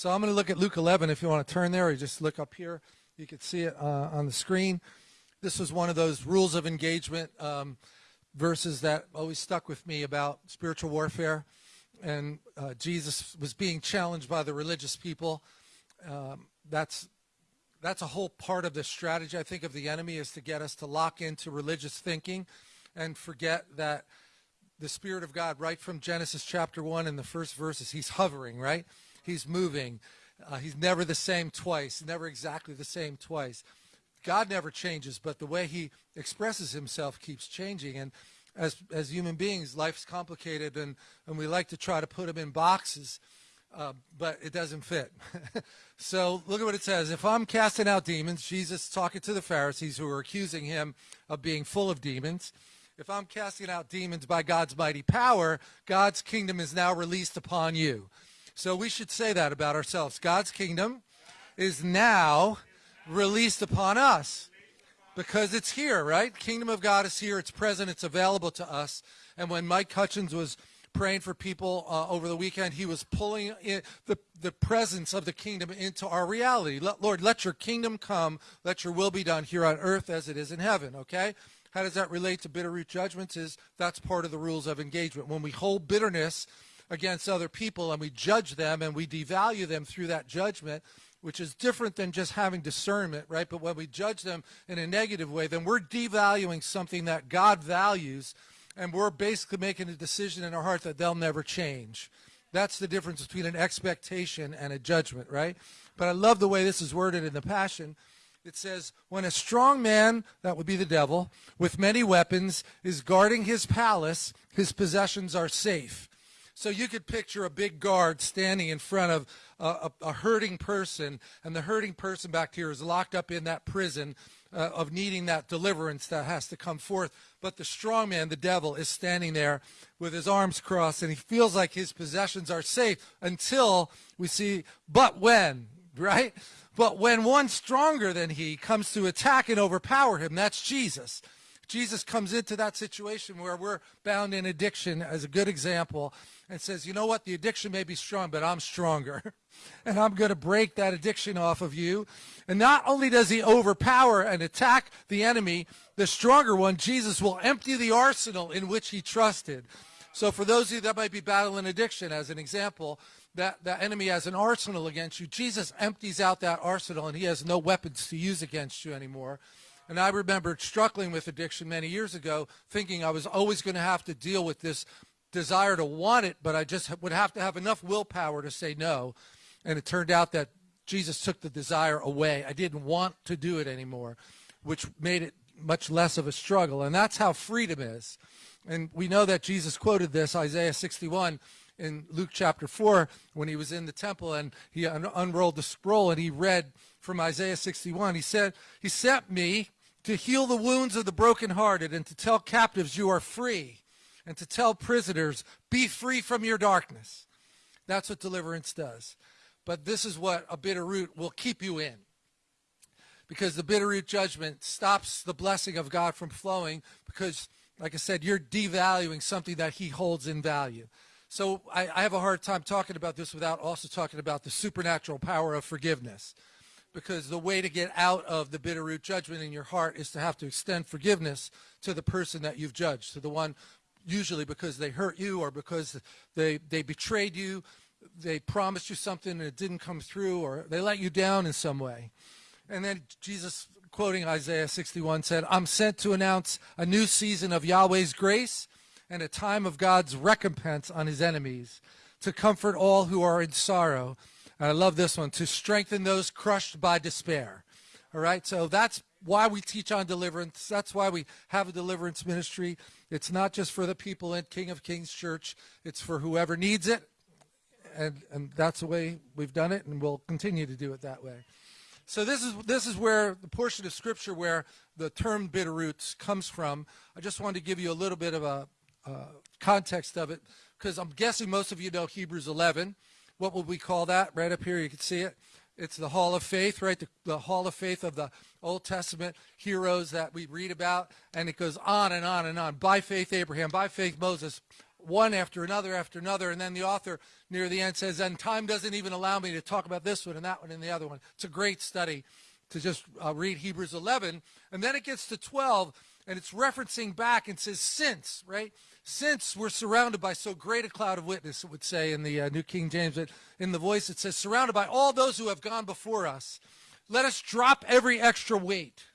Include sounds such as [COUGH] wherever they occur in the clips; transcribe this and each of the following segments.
So I'm going to look at Luke 11 if you want to turn there or just look up here. You can see it uh, on the screen. This was one of those rules of engagement um, verses that always stuck with me about spiritual warfare. And uh, Jesus was being challenged by the religious people. Um, that's that's a whole part of the strategy, I think, of the enemy is to get us to lock into religious thinking and forget that the Spirit of God, right from Genesis chapter 1 in the first verses, he's hovering, right? He's moving. Uh, he's never the same twice, never exactly the same twice. God never changes, but the way he expresses himself keeps changing. And as, as human beings, life's complicated, and, and we like to try to put him in boxes, uh, but it doesn't fit. [LAUGHS] so look at what it says. If I'm casting out demons, Jesus talking to the Pharisees who are accusing him of being full of demons, if I'm casting out demons by God's mighty power, God's kingdom is now released upon you. So we should say that about ourselves. God's kingdom is now released upon us because it's here, right? Kingdom of God is here. It's present. It's available to us. And when Mike Hutchins was praying for people uh, over the weekend, he was pulling the, the presence of the kingdom into our reality. Let, Lord, let your kingdom come. Let your will be done here on earth as it is in heaven, okay? How does that relate to bitter root judgments? Is that's part of the rules of engagement. When we hold bitterness against other people and we judge them and we devalue them through that judgment, which is different than just having discernment, right? But when we judge them in a negative way, then we're devaluing something that God values and we're basically making a decision in our heart that they'll never change. That's the difference between an expectation and a judgment, right? But I love the way this is worded in the Passion it says, when a strong man, that would be the devil, with many weapons is guarding his palace, his possessions are safe. So you could picture a big guard standing in front of a, a, a hurting person, and the hurting person back here is locked up in that prison uh, of needing that deliverance that has to come forth. But the strong man, the devil, is standing there with his arms crossed, and he feels like his possessions are safe until we see, but when, [LAUGHS] right? But when one stronger than he comes to attack and overpower him, that's Jesus. Jesus comes into that situation where we're bound in addiction as a good example and says, you know what, the addiction may be strong, but I'm stronger. [LAUGHS] and I'm going to break that addiction off of you. And not only does he overpower and attack the enemy, the stronger one, Jesus will empty the arsenal in which he trusted. So for those of you that might be battling addiction, as an example, that the enemy has an arsenal against you. Jesus empties out that arsenal and he has no weapons to use against you anymore. And I remember struggling with addiction many years ago, thinking I was always going to have to deal with this desire to want it, but I just would have to have enough willpower to say no. And it turned out that Jesus took the desire away. I didn't want to do it anymore, which made it much less of a struggle. And that's how freedom is. And we know that Jesus quoted this, Isaiah 61, in Luke chapter 4 when he was in the temple and he un unrolled the scroll and he read from Isaiah 61. He said, He sent me to heal the wounds of the brokenhearted and to tell captives you are free and to tell prisoners, be free from your darkness. That's what deliverance does. But this is what a bitter root will keep you in. Because the bitter root judgment stops the blessing of God from flowing because, like I said, you're devaluing something that he holds in value. So I, I have a hard time talking about this without also talking about the supernatural power of forgiveness. Because the way to get out of the bitter root judgment in your heart is to have to extend forgiveness to the person that you've judged, to the one usually because they hurt you or because they, they betrayed you, they promised you something and it didn't come through, or they let you down in some way. And then Jesus, quoting Isaiah 61, said, I'm sent to announce a new season of Yahweh's grace and a time of God's recompense on his enemies, to comfort all who are in sorrow. And I love this one, to strengthen those crushed by despair. All right, so that's why we teach on deliverance. That's why we have a deliverance ministry. It's not just for the people in King of Kings Church, it's for whoever needs it. And, and that's the way we've done it, and we'll continue to do it that way. So this is this is where the portion of scripture where the term bitter roots comes from. I just wanted to give you a little bit of a uh, context of it, because I'm guessing most of you know Hebrews 11. What would we call that? Right up here, you can see it. It's the Hall of Faith, right? The, the, Hall of Faith of the Old Testament heroes that we read about, and it goes on and on and on. By faith, Abraham. By faith, Moses. one after another after another. And then the author near the end says, and time doesn't even allow me to talk about this one and that one and the other one. It's a great study to just uh, read Hebrews 11. And then it gets to 12 and it's referencing back and says, since, right? Since we're surrounded by so great a cloud of witness, it would say in the uh, New King James, but in the voice it says, surrounded by all those who have gone before us, let us drop every extra weight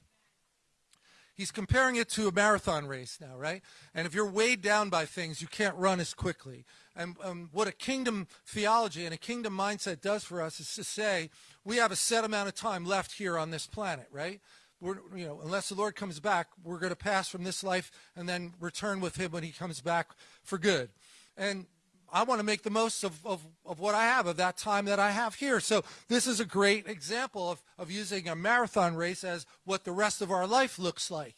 he's comparing it to a marathon race now, right? And if you're weighed down by things, you can't run as quickly. And um, what a kingdom theology and a kingdom mindset does for us is to say we have a set amount of time left here on this planet, right? We're, you know, unless the Lord comes back, we're going to pass from this life and then return with him when he comes back for good. And I want to make the most of, of, of what I have, of that time that I have here. So this is a great example of, of using a marathon race as what the rest of our life looks like.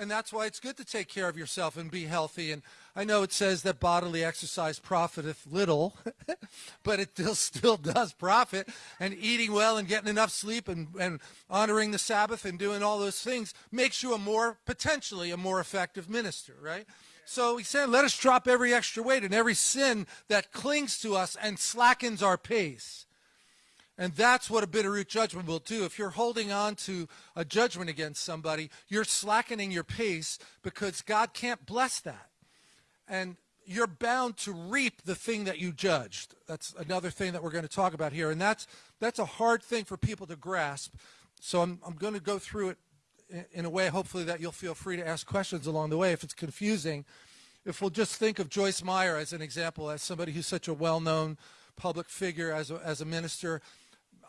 And that's why it's good to take care of yourself and be healthy. And I know it says that bodily exercise profiteth little, [LAUGHS] but it still, still does profit. And eating well and getting enough sleep and, and honoring the Sabbath and doing all those things makes you a more, potentially, a more effective minister, right? So he said, let us drop every extra weight and every sin that clings to us and slackens our pace. And that's what a bitter root judgment will do. If you're holding on to a judgment against somebody, you're slackening your pace because God can't bless that. And you're bound to reap the thing that you judged. That's another thing that we're going to talk about here. And that's, that's a hard thing for people to grasp. So I'm, I'm going to go through it in a way, hopefully, that you'll feel free to ask questions along the way if it's confusing. If we'll just think of Joyce Meyer as an example, as somebody who's such a well-known public figure as a, as a minister,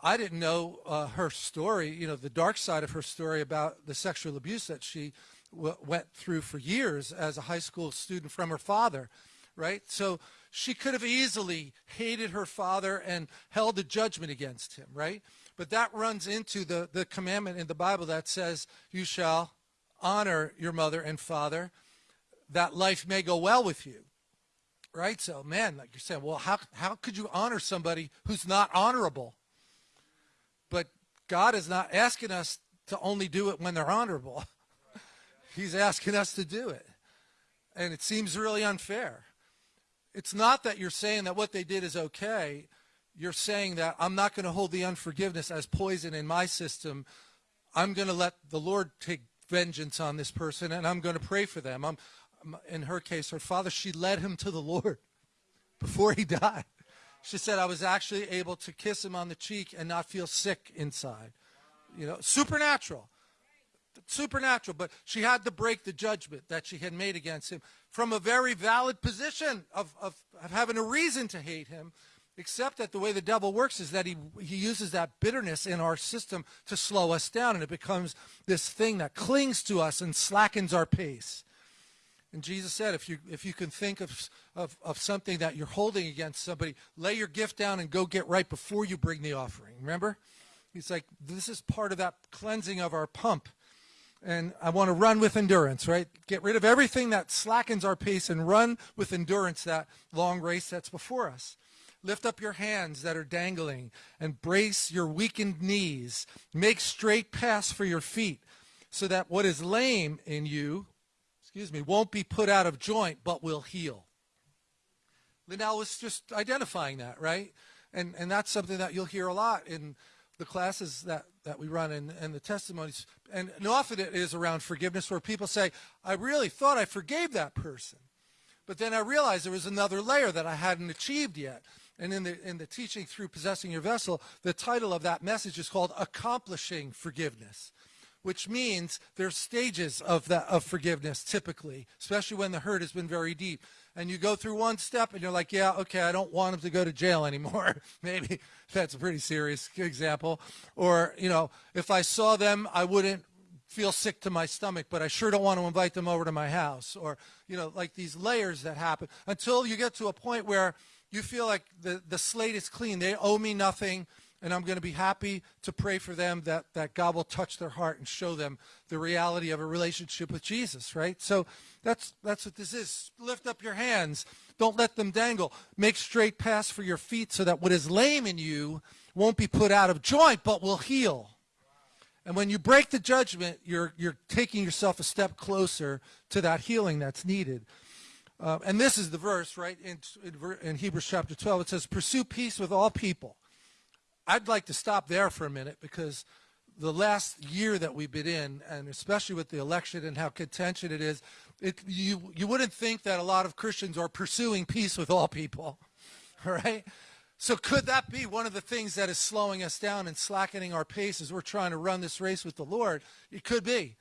I didn't know uh, her story, you know, the dark side of her story about the sexual abuse that she went through for years as a high school student from her father, right? So she could have easily hated her father and held a judgment against him, right? But that runs into the, the commandment in the Bible that says, you shall honor your mother and father, that life may go well with you. Right? So, man, like you're saying, well, how, how could you honor somebody who's not honorable? But God is not asking us to only do it when they're honorable. [LAUGHS] He's asking us to do it. And it seems really unfair. It's not that you're saying that what they did is okay you're saying that I'm not going to hold the unforgiveness as poison in my system. I'm going to let the Lord take vengeance on this person and I'm going to pray for them. I'm, in her case, her father, she led him to the Lord [LAUGHS] before he died. She said, I was actually able to kiss him on the cheek and not feel sick inside. You know, supernatural. Supernatural. But she had to break the judgment that she had made against him from a very valid position of, of, of having a reason to hate him Except that the way the devil works is that he, he uses that bitterness in our system to slow us down, and it becomes this thing that clings to us and slackens our pace. And Jesus said, if you, if you can think of, of, of something that you're holding against somebody, lay your gift down and go get right before you bring the offering. Remember? He's like, this is part of that cleansing of our pump. And I want to run with endurance, right? Get rid of everything that slackens our pace and run with endurance that long race that's before us. Lift up your hands that are dangling and brace your weakened knees. Make straight paths for your feet so that what is lame in you, excuse me, won't be put out of joint but will heal. Linnell was just identifying that, right? And, and that's something that you'll hear a lot in the classes that, that we run and, and the testimonies. And, and often it is around forgiveness where people say, I really thought I forgave that person. But then I realized there was another layer that I hadn't achieved yet. And in the, in the teaching through possessing your vessel, the title of that message is called Accomplishing Forgiveness, which means there's stages of, that, of forgiveness typically, especially when the hurt has been very deep. And you go through one step and you're like, yeah, okay, I don't want him to go to jail [LAUGHS] anymore. Maybe that's a pretty serious example. Or, you know, if I saw them, I wouldn't feel sick to my stomach, but I sure don't want to invite them over to my house. Or, you know, like these layers that happen until you get to a point where you feel like the, the slate is clean. They owe me nothing, and I'm going to be happy to pray for them that, that God will touch their heart and show them the reality of a relationship with Jesus, right? So that's, that's what this is. Lift up your hands. Don't let them dangle. Make straight paths for your feet so that what is lame in you won't be put out of joint, but will heal. And when you break the judgment, you're, you're taking yourself a step closer to that healing that's needed. Uh, and this is the verse, right, in, in, in Hebrews chapter 12. It says, Pursue peace with all people. I'd like to stop there for a minute because the last year that we've been in, and especially with the election and how contentious it is, it, you, you wouldn't think that a lot of Christians are pursuing peace with all people, [LAUGHS] right? So could that be one of the things that is slowing us down and slackening our pace as we're trying to run this race with the Lord? It could be.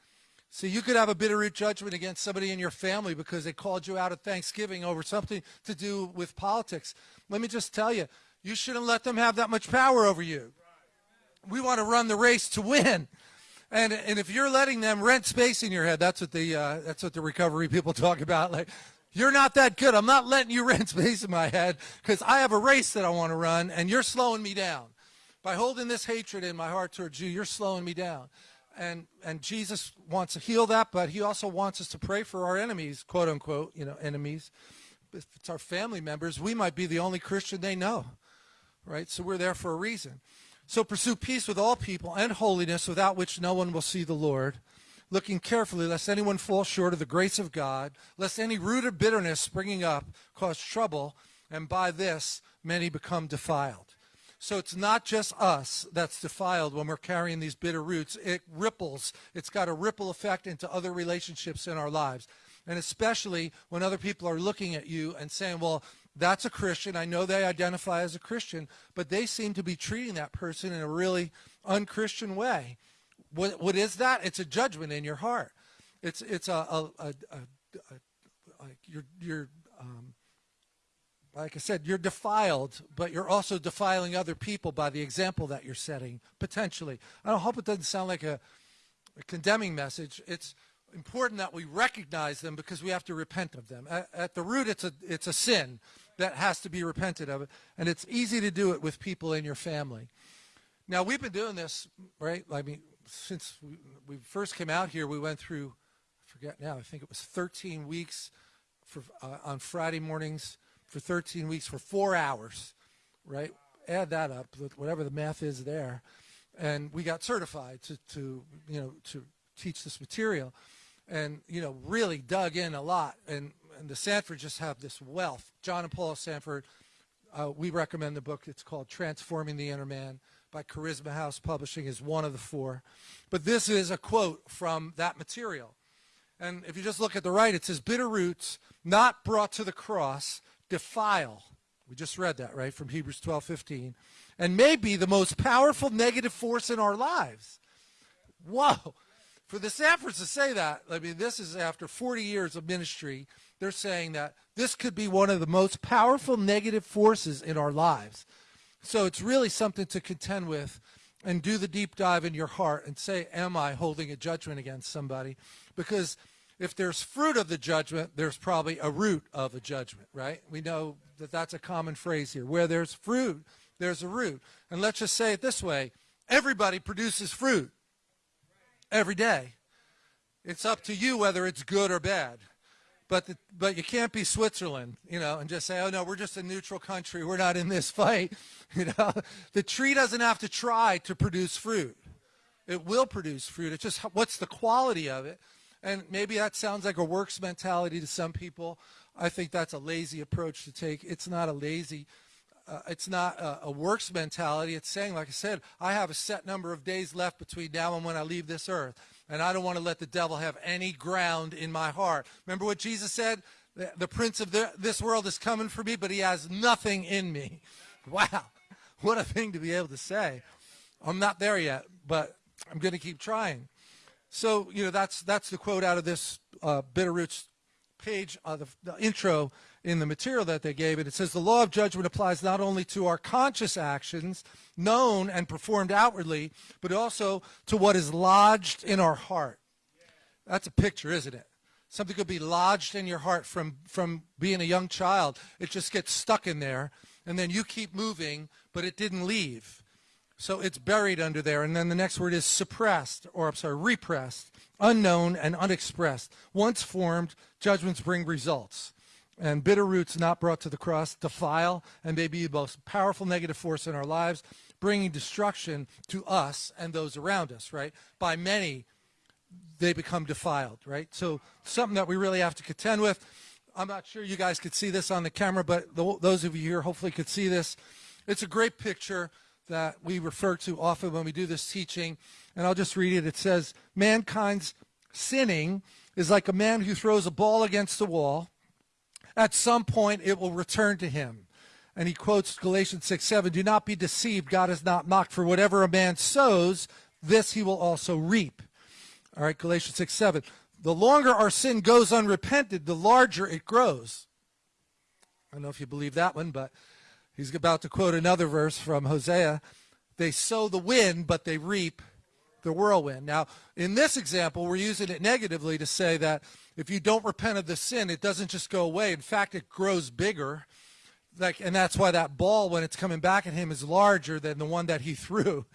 See, you could have a bitter root judgment against somebody in your family because they called you out at Thanksgiving over something to do with politics. Let me just tell you, you shouldn't let them have that much power over you. We want to run the race to win. And, and if you're letting them rent space in your head, that's what the, uh, that's what the recovery people [LAUGHS] talk about. Like, you're not that good. I'm not letting you [LAUGHS] rent space in my head because I have a race that I want to run and you're slowing me down. By holding this hatred in my heart towards you, you're slowing me down and and Jesus wants to heal that, but he also wants us to pray for our enemies, quote unquote, you know, enemies. If it's our family members, we might be the only Christian they know, right? So we're there for a reason. So pursue peace with all people and holiness, without which no one will see the Lord. Looking carefully, lest anyone fall short of the grace of God, lest any root of bitterness springing up cause trouble, and by this many become defiled. So it's not just us that's defiled when we're carrying these bitter roots. It ripples. It's got a ripple effect into other relationships in our lives. And especially when other people are looking at you and saying, well, that's a Christian. I know they identify as a Christian, but they seem to be treating that person in a really unchristian way. What, what is that? It's a judgment in your heart. It's, it's a, a, a, a, you're, you're um, like I said, you're defiled, but you're also defiling other people by the example that you're setting, potentially. I hope it doesn't sound like a, a condemning message. It's important that we recognize them because we have to repent of them. At, at, the root, it's a, it's a sin that has to be repented of, and it's easy to do it with people in your family. Now, we've been doing this, right? I mean, since we, we first came out here, we went through, I forget now, I think it was 13 weeks for, uh, on Friday mornings for 13 weeks for four hours, right? Add that up, whatever the math is there. And we got certified to, to you know, to teach this material and, you know, really dug in a lot. And, and the Sandford just have this wealth. John and Paula Sandford, uh, we recommend the book. It's called Transforming the Inner Man by Charisma House Publishing is one of the four. But this is a quote from that material. And if you just look at the right, it says, bitter roots not brought to the cross defile. We just read that, right, from Hebrews 12, 15. And may be the most powerful negative force in our lives. Whoa. For the Sandfords to say that, I mean, this is after 40 years of ministry, they're saying that this could be one of the most powerful negative forces in our lives. So it's really something to contend with and do the deep dive in your heart and say, am I holding a judgment against somebody? Because if there's fruit of the judgment, there's probably a root of a judgment, right? We know that that's a common phrase here. Where there's fruit, there's a root. And let's just say it this way. Everybody produces fruit every day. It's up to you whether it's good or bad. But, the, but you can't be Switzerland, you know, and just say, oh, no, we're just a neutral country. We're not in this [LAUGHS] fight. [LAUGHS] You know, the tree doesn't have to try to produce fruit. It will produce fruit. It's just what's the quality of it. And maybe that sounds like a works mentality to some people. I think that's a lazy approach to take. It's not a lazy, uh, it's not a, a, works mentality. It's saying, like I said, I have a set number of days left between now and when I leave this earth. And I don't want to let the devil have any ground in my heart. Remember what Jesus said? The, the prince of the, this world is coming for me, but he has nothing in me. [LAUGHS] Wow. What a thing to be able to say. I'm not there yet, but I'm going to keep trying. So, you know, that's, that's the quote out of this uh, Bitterroots page, uh, the, the intro in the material that they gave it. It says, the law of judgment applies not only to our conscious actions, known and performed outwardly, but also to what is lodged in our heart. That's a picture, isn't it? Something could be lodged in your heart from, from being a young child. It just gets stuck in there, and then you keep moving, but it didn't leave. So it's buried under there. And then the next word is suppressed, or I'm sorry, repressed, unknown, and unexpressed. Once formed, judgments bring results. And bitter roots not brought to the cross defile and may be the most powerful negative force in our lives, bringing destruction to us and those around us, right? By many, they become defiled, right? So something that we really have to contend with. I'm not sure you guys could see this on the camera, but the, those of you here hopefully could see this. It's a great picture that we refer to often when we do this teaching. And I'll just read it. It says, Mankind's sinning is like a man who throws a ball against the wall. At some point, it will return to him. And he quotes Galatians 6 7 Do not be deceived. God is not mocked. For whatever a man sows, this he will also reap. All right, Galatians 6 7. The longer our sin goes unrepented, the larger it grows. I don't know if you believe that one, but he's about to quote another verse from Hosea. They sow the wind, but they reap the whirlwind. Now, in this example, we're using it negatively to say that if you don't repent of the sin, it doesn't just go away. In fact, it grows bigger. Like, and that's why that ball, when it's coming back at him, is larger than the one that he [LAUGHS] threw.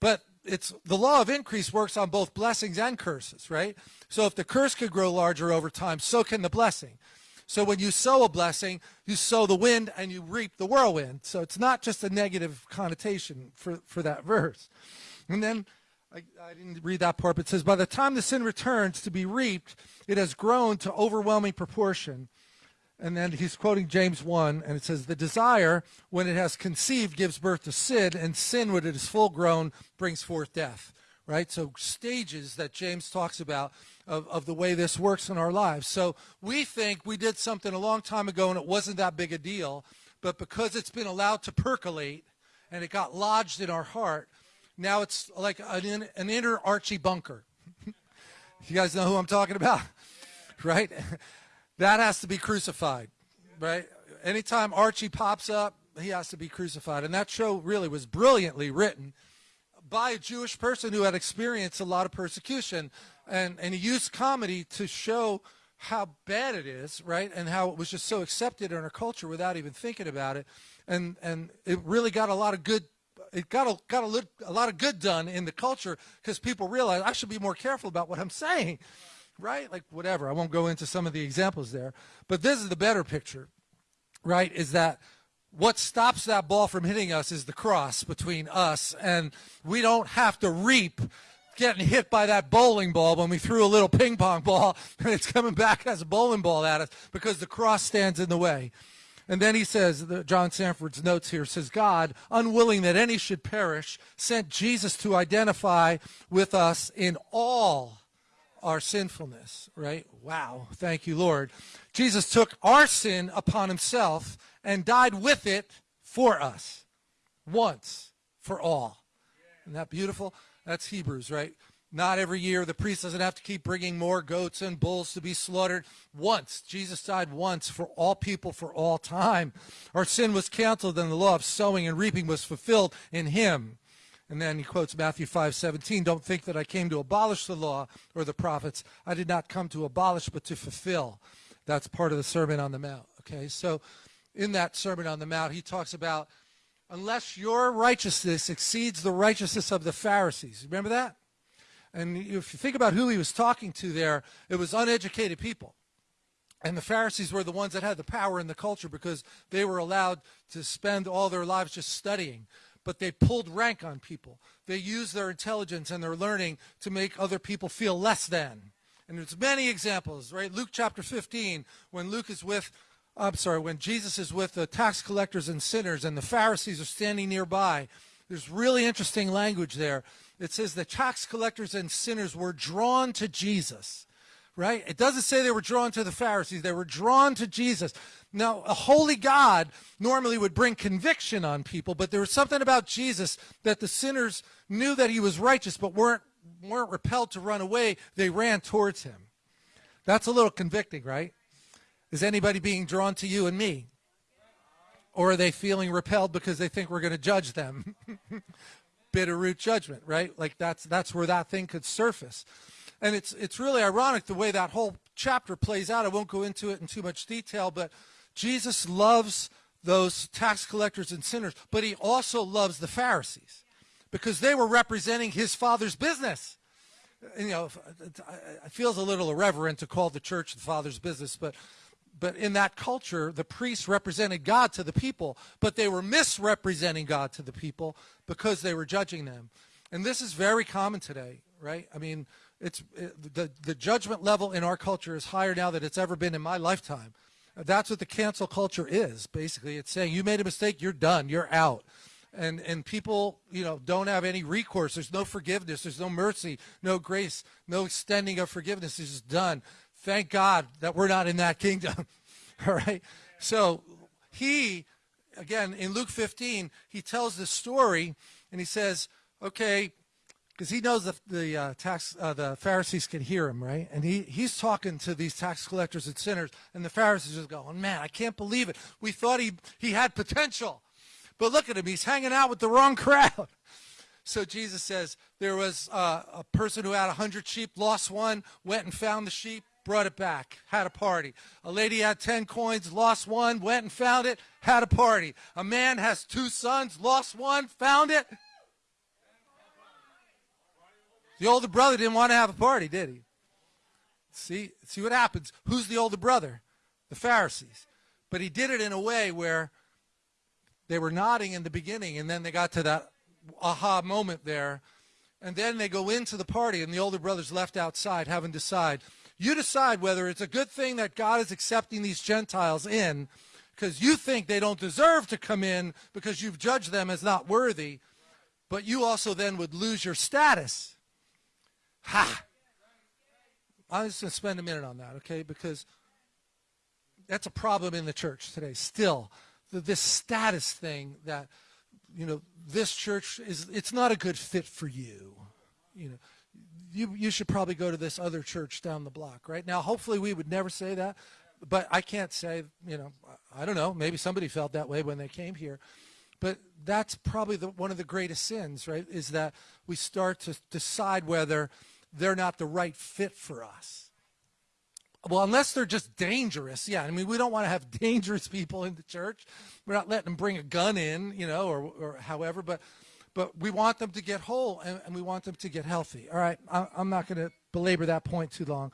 But it's the law of increase works on both blessings and curses, right? So if the curse could grow larger over time, so can the blessing. So when you sow a blessing, you sow the wind and you reap the whirlwind. So it's not just a negative connotation for, for that verse. And then I, I didn't read that part, but it says, by the time the sin returns to be reaped, it has grown to overwhelming proportion and then he's quoting James 1, and it says, The desire, when it has conceived, gives birth to sin, and sin, when it is full grown, brings forth death. Right? So, stages that James talks about of, of the way this works in our lives. So, we think we did something a long time ago and it wasn't that big a deal, but because it's been allowed to percolate and it got lodged in our heart, now it's like an, an inner Archie Bunker. [LAUGHS] you guys know who I'm talking about? [LAUGHS] Right? That has to be crucified, right? Anytime Archie pops up, he has to be crucified. And that show really was brilliantly written by a Jewish person who had experienced a lot of persecution. And, and he used comedy to show how bad it is, right? And how it was just so accepted in our culture without even thinking about it. And, and it really got a lot of good it got a, got a, a lot of good done in the culture because people realized I should be more careful about what I'm [LAUGHS] saying right? Like whatever. I won't go into some of the examples there. But this is the better picture, right? Is that what stops that ball from hitting us is the cross between us, and we don't have to reap getting hit by that bowling ball when we threw a little ping pong ball [LAUGHS] and it's coming back as a bowling ball at us because the cross stands in the way. And then he says, John Sandford's notes here says, God, unwilling that any should perish, sent Jesus to identify with us in all our sinfulness, right? Wow. Thank you, Lord. Jesus took our sin upon himself and died with it for us once for all. Isn't that beautiful? That's Hebrews, right? Not every year. The priest doesn't have to keep bringing more goats and bulls to be slaughtered. Once. Jesus died once for all people for all time. Our sin was canceled and the law of sowing and reaping was fulfilled in him. And then he quotes Matthew 5 17, don't think that I came to abolish the law or the prophets. I did not come to abolish, but to fulfill. That's part of the Sermon on the Mount. Okay, so in that Sermon on the Mount, he talks about unless your righteousness exceeds the righteousness of the Pharisees. Remember that? And if you think about who he was talking to there, it was uneducated people. And the Pharisees were the ones that had the power in the culture because they were allowed to spend all their lives just studying but they pulled rank on people. They used their intelligence and their learning to make other people feel less than. And there's many examples, right? Luke chapter 15, when Luke is with, I'm sorry, when Jesus is with the tax collectors and sinners and the Pharisees are standing nearby, there's really interesting language there. It says the tax collectors and sinners were drawn to Jesus right? It doesn't say they were drawn to the Pharisees. They were drawn to Jesus. Now, a holy God normally would bring conviction on people, but there was something about Jesus that the sinners knew that he was righteous, but weren't, weren't repelled to run away. They ran towards him. That's a little convicting, right? Is anybody being drawn to you and me? Or are they feeling repelled because they think we're going to judge them? [LAUGHS] Bitter root judgment, right? Like that's, that's where that thing could surface. And it's, it's really ironic the way that whole chapter plays out. I won't go into it in too much detail, but Jesus loves those tax collectors and sinners, but he also loves the Pharisees because they were representing his father's business. You know, it feels a little irreverent to call the church the father's business, but but in that culture, the priests represented God to the people, but they were misrepresenting God to the people because they were judging them. And this is very common today, right? I mean, it's it, the the judgment level in our culture is higher now than it's ever been in my lifetime. That's what the cancel culture is, basically. It's saying you made a mistake, you're done, you're out. And, and people, you know, don't have any recourse. There's no forgiveness. There's no mercy, no grace, no extending of forgiveness. It's just done. Thank God that we're not in that kingdom. [LAUGHS] All right. So he, again, in Luke 15, he tells this story and he says, okay, because he knows the, the uh, tax uh, the Pharisees can hear him, right? And he he's talking to these tax collectors and sinners, and the Pharisees just going, "Man, I can't believe it. We thought he he had potential, but look at him. He's hanging out with the wrong crowd." [LAUGHS] So Jesus says there was uh, a person who had a hundred sheep, lost one, went and found the sheep, brought it back, had a party. A lady had 10 coins, lost one, went and found it, had a party. A man has two sons, lost one, found it, the older brother didn't want to have a party, did he? See, see what happens. Who's the older brother? The Pharisees. But he did it in a way where they were nodding in the beginning, and then they got to that aha moment there, and then they go into the party, and the older brother's left outside having to decide. You decide whether it's a good thing that God is accepting these Gentiles in, because you think they don't deserve to come in because you've judged them as not worthy, but you also then would lose your status Ha! I'm just going to spend a minute on that, okay? Because that's a problem in the church today. Still, this status thing that, you know, this church is, it's not a good fit for you. You know, you, you should probably go to this other church down the block, right? Now, hopefully we would never say that, but I can't say, you know, I don't know, maybe somebody felt that way when they came here. But that's probably the, one of the greatest sins, right? Is that we start to decide whether they're not the right fit for us. Well, unless they're just dangerous. Yeah, I mean, we don't want to have [LAUGHS] dangerous people in the church. We're not letting them bring a gun in, you know, or, or however, but but we want them to get whole and, and we want them to get healthy. All right, I, I'm not going to belabor that point too long.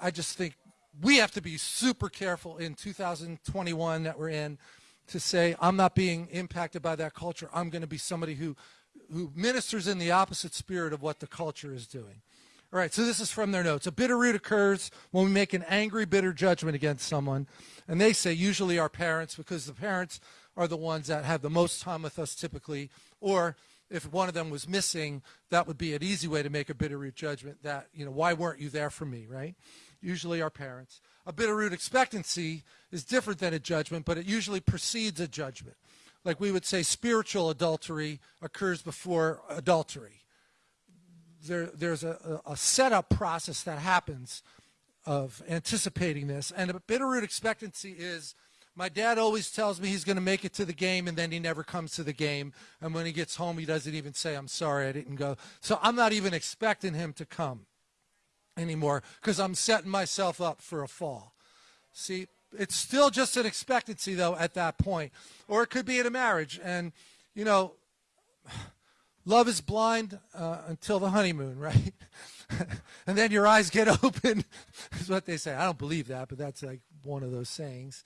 I just think we have to be super careful in 2021 that we're in to say, I'm not being impacted by that culture. I'm going to be somebody who, who ministers in the opposite spirit of what the culture is doing. All right, so this is from their notes. A bitter root occurs when we make an angry, bitter judgment against someone. And they say usually our parents, because the parents are the ones that have the most time with us typically. Or if one of them was missing, that would be an easy way to make a bitter root judgment that, you know, why weren't you there for me, right? Usually our parents. A bitter root expectancy is different than a judgment, but it usually precedes a judgment. Like we would say spiritual adultery occurs before adultery there, there's a, a setup process that happens of anticipating this. And a bitter root expectancy is my dad always tells me he's going to make it to the game and then he never comes to the game. And when he gets home, he doesn't even say, I'm sorry, I didn't go. So I'm not even expecting him to come anymore because I'm setting myself up for a fall. See, it's still just an expectancy though at that point. Or it could be in a marriage. And, you know, [SIGHS] Love is blind uh, until the honeymoon, [LAUGHS] right? [LAUGHS] and then your eyes get [LAUGHS] open, is what they say. I don't believe that, but that's like one of those sayings.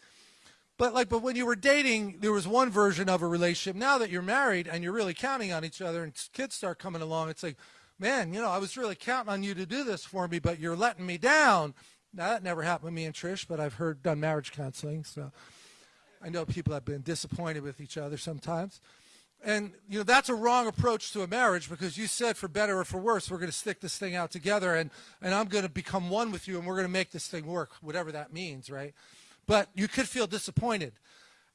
But like, but when you were dating, there was one version of a relationship. Now that you're married and you're really counting on each other, and kids start coming along, it's like, man, you know, I was really counting on you to do this for me, but you're letting me down. Now that never happened with me and Trish, but I've heard done marriage counseling, so I know people have been disappointed with each other sometimes. And you know that's a wrong approach to a marriage because you said for better or for worse we're going to stick this thing out together and and I'm going to become one with you and we're going to make this thing work whatever that means right but you could feel disappointed.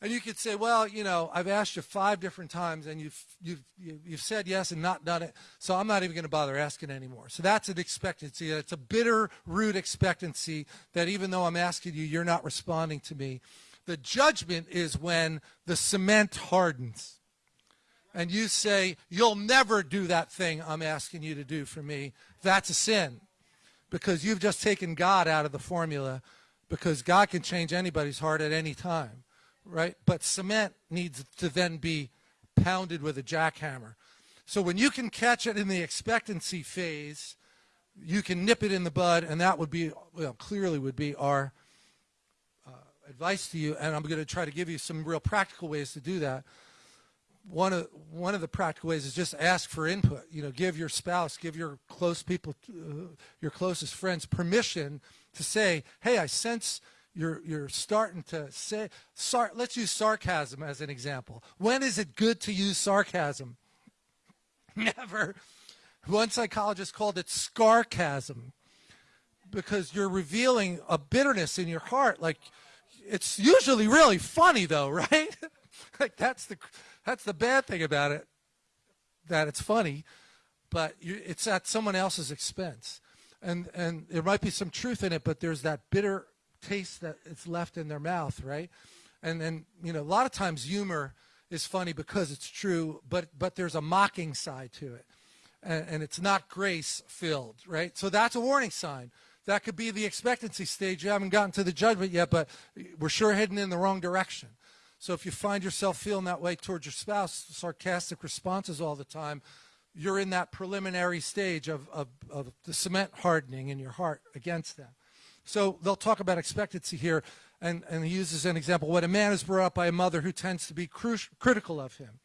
And you could say well you know I've asked you five different times and you've you've you've said yes and not done it so I'm not even going to bother asking anymore. So that's an expectancy it's a bitter root expectancy that even though I'm asking you you're not responding to me. The judgment is when the cement hardens. And you say, You'll never do that thing I'm asking you to do for me, that's a sin. Because you've just taken God out of the formula, because God can change anybody's heart at any time, right? But cement needs to then be pounded with a jackhammer. So when you can catch it in the expectancy phase, you can nip it in the bud, and that would be, well, clearly would be our uh, advice to you. And I'm going to try to give you some real practical ways to do that one of one of the practical ways is just ask for input. You know, give your spouse, give your close people, uh, your closest friends permission to say, "Hey, I sense you're you're starting to say sar- let's use sarcasm as an example. When is it good to use sarcasm? [LAUGHS] Never. One psychologist called it scarcasm because you're revealing a bitterness in your heart. Like it's usually really funny though [LAUGHS] right? Like that's the that's the bad thing about it that it's funny but you, it's at someone else's expense and and there might be some truth in it but there's that bitter taste that it's left in their mouth, right? And and you know, a lot of times humor is funny because it's true, but but there's a mocking side to it, and, and it's not grace filled, right? So that's a warning sign. That could be the expectancy stage. You haven't gotten to the judgment yet, but we're sure heading in the wrong direction. So if you find yourself feeling that way towards your spouse, sarcastic responses all the time, you're in that preliminary stage of, of, of the cement hardening in your heart against them. So they'll talk about expectancy here, and, and he uses an example. When a man is brought up by a mother who tends to be critical of him,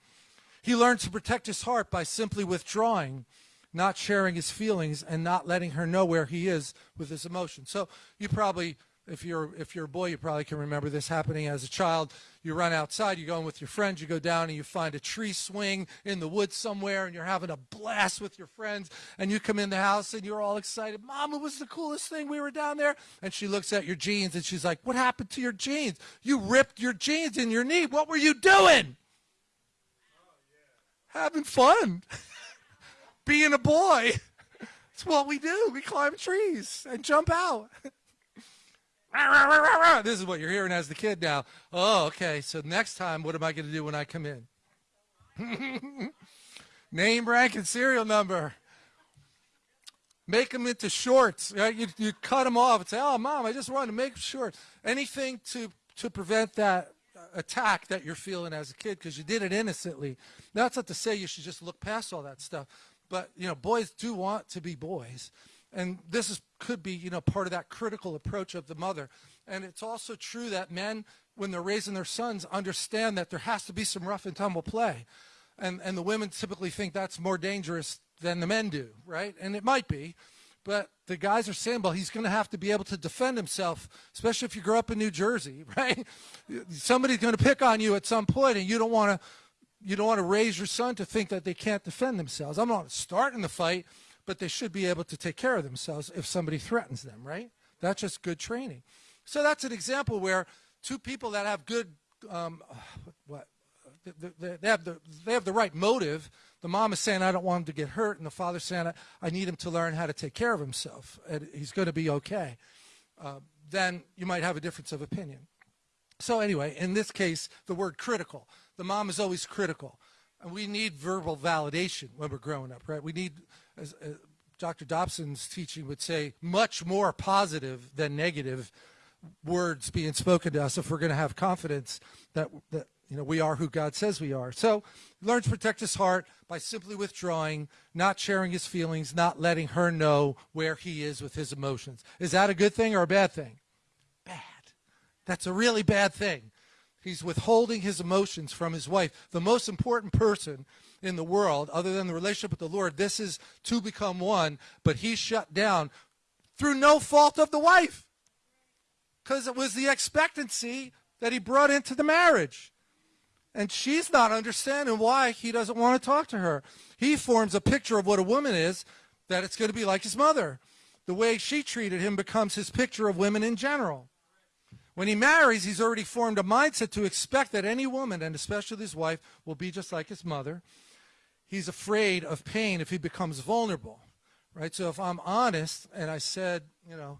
he learns to protect his heart by simply withdrawing, not sharing his feelings, and not letting her know where he is with his emotions. So you probably if you're if you're a boy, you probably can remember this happening as a child. You run outside, you go in with your friends, you go down and you find a tree swing in the woods somewhere, and you're having a blast with your friends. And you come in the house and you're all excited. Mom, it was the coolest thing. We were down there. And she looks at your jeans and she's like, "What happened to your jeans? You ripped your jeans in your knee. What were you doing?" Having fun, [LAUGHS] being a boy. [LAUGHS] It's what we do. We climb trees and jump out. [LAUGHS] This is what you're hearing as the kid now. Oh, okay. So next time, what am I going to do when I come in? [LAUGHS] Name, rank, and serial number. Make them into shorts. Right? You, you cut them off and say, oh, mom, I just wanted to make short. Anything to, to prevent that uh, attack that you're feeling as a kid because you did it innocently. That's not to say you should just look past all that stuff. But, you know, boys do want to be boys. And this is, could be, you know, part of that critical approach of the mother. And it's also true that men, when they're raising their sons, understand that there has to be some rough and tumble play. And, and the women typically think that's more dangerous than the men do, right? And it might be. But the guys are saying, well, he's going to have to be able to defend himself, especially if you grow up in New Jersey, [LAUGHS] right? Somebody's going to pick on you at some point, and you don't want to you don't want to raise your son to think that they can't defend themselves. I'm not starting the fight, but they should be able to take care of themselves if somebody threatens them, right? That's just good training. So that's an example where two people that have good, um, [SIGHS] what, they, have the, they have the right motive. The mom is saying, I don't want him to get hurt, and the father's saying, I need him to learn how to take care of himself, and he's going to be okay. Uh, then you might have a difference of opinion. So anyway, in this case, the word critical. The mom is always critical. And we need verbal validation when we're growing up, right? We need as, uh, Dr. Dobson's teaching would say, much more positive than negative words being spoken to us if we're going to have confidence that, that you know, we are who God says we are. So learn to protect his heart by simply withdrawing, not sharing his feelings, not letting her know where he is with his emotions. Is that a good thing or a bad thing? Bad. That's a really bad thing. He's withholding his emotions from his wife, the most important person in the world, other than the relationship with the Lord. This is to become one, but he shut down through no fault of the wife because it was the expectancy that he brought into the marriage. And she's not understanding why he doesn't want to talk to her. He forms a picture of what a woman is, that it's going to be like his mother. The way she treated him becomes his picture of women in general. When he marries, he's already formed a mindset to expect that any woman, and especially his wife, will be just like his mother he's afraid of pain if he becomes vulnerable, right? So if I'm honest and I said, you know,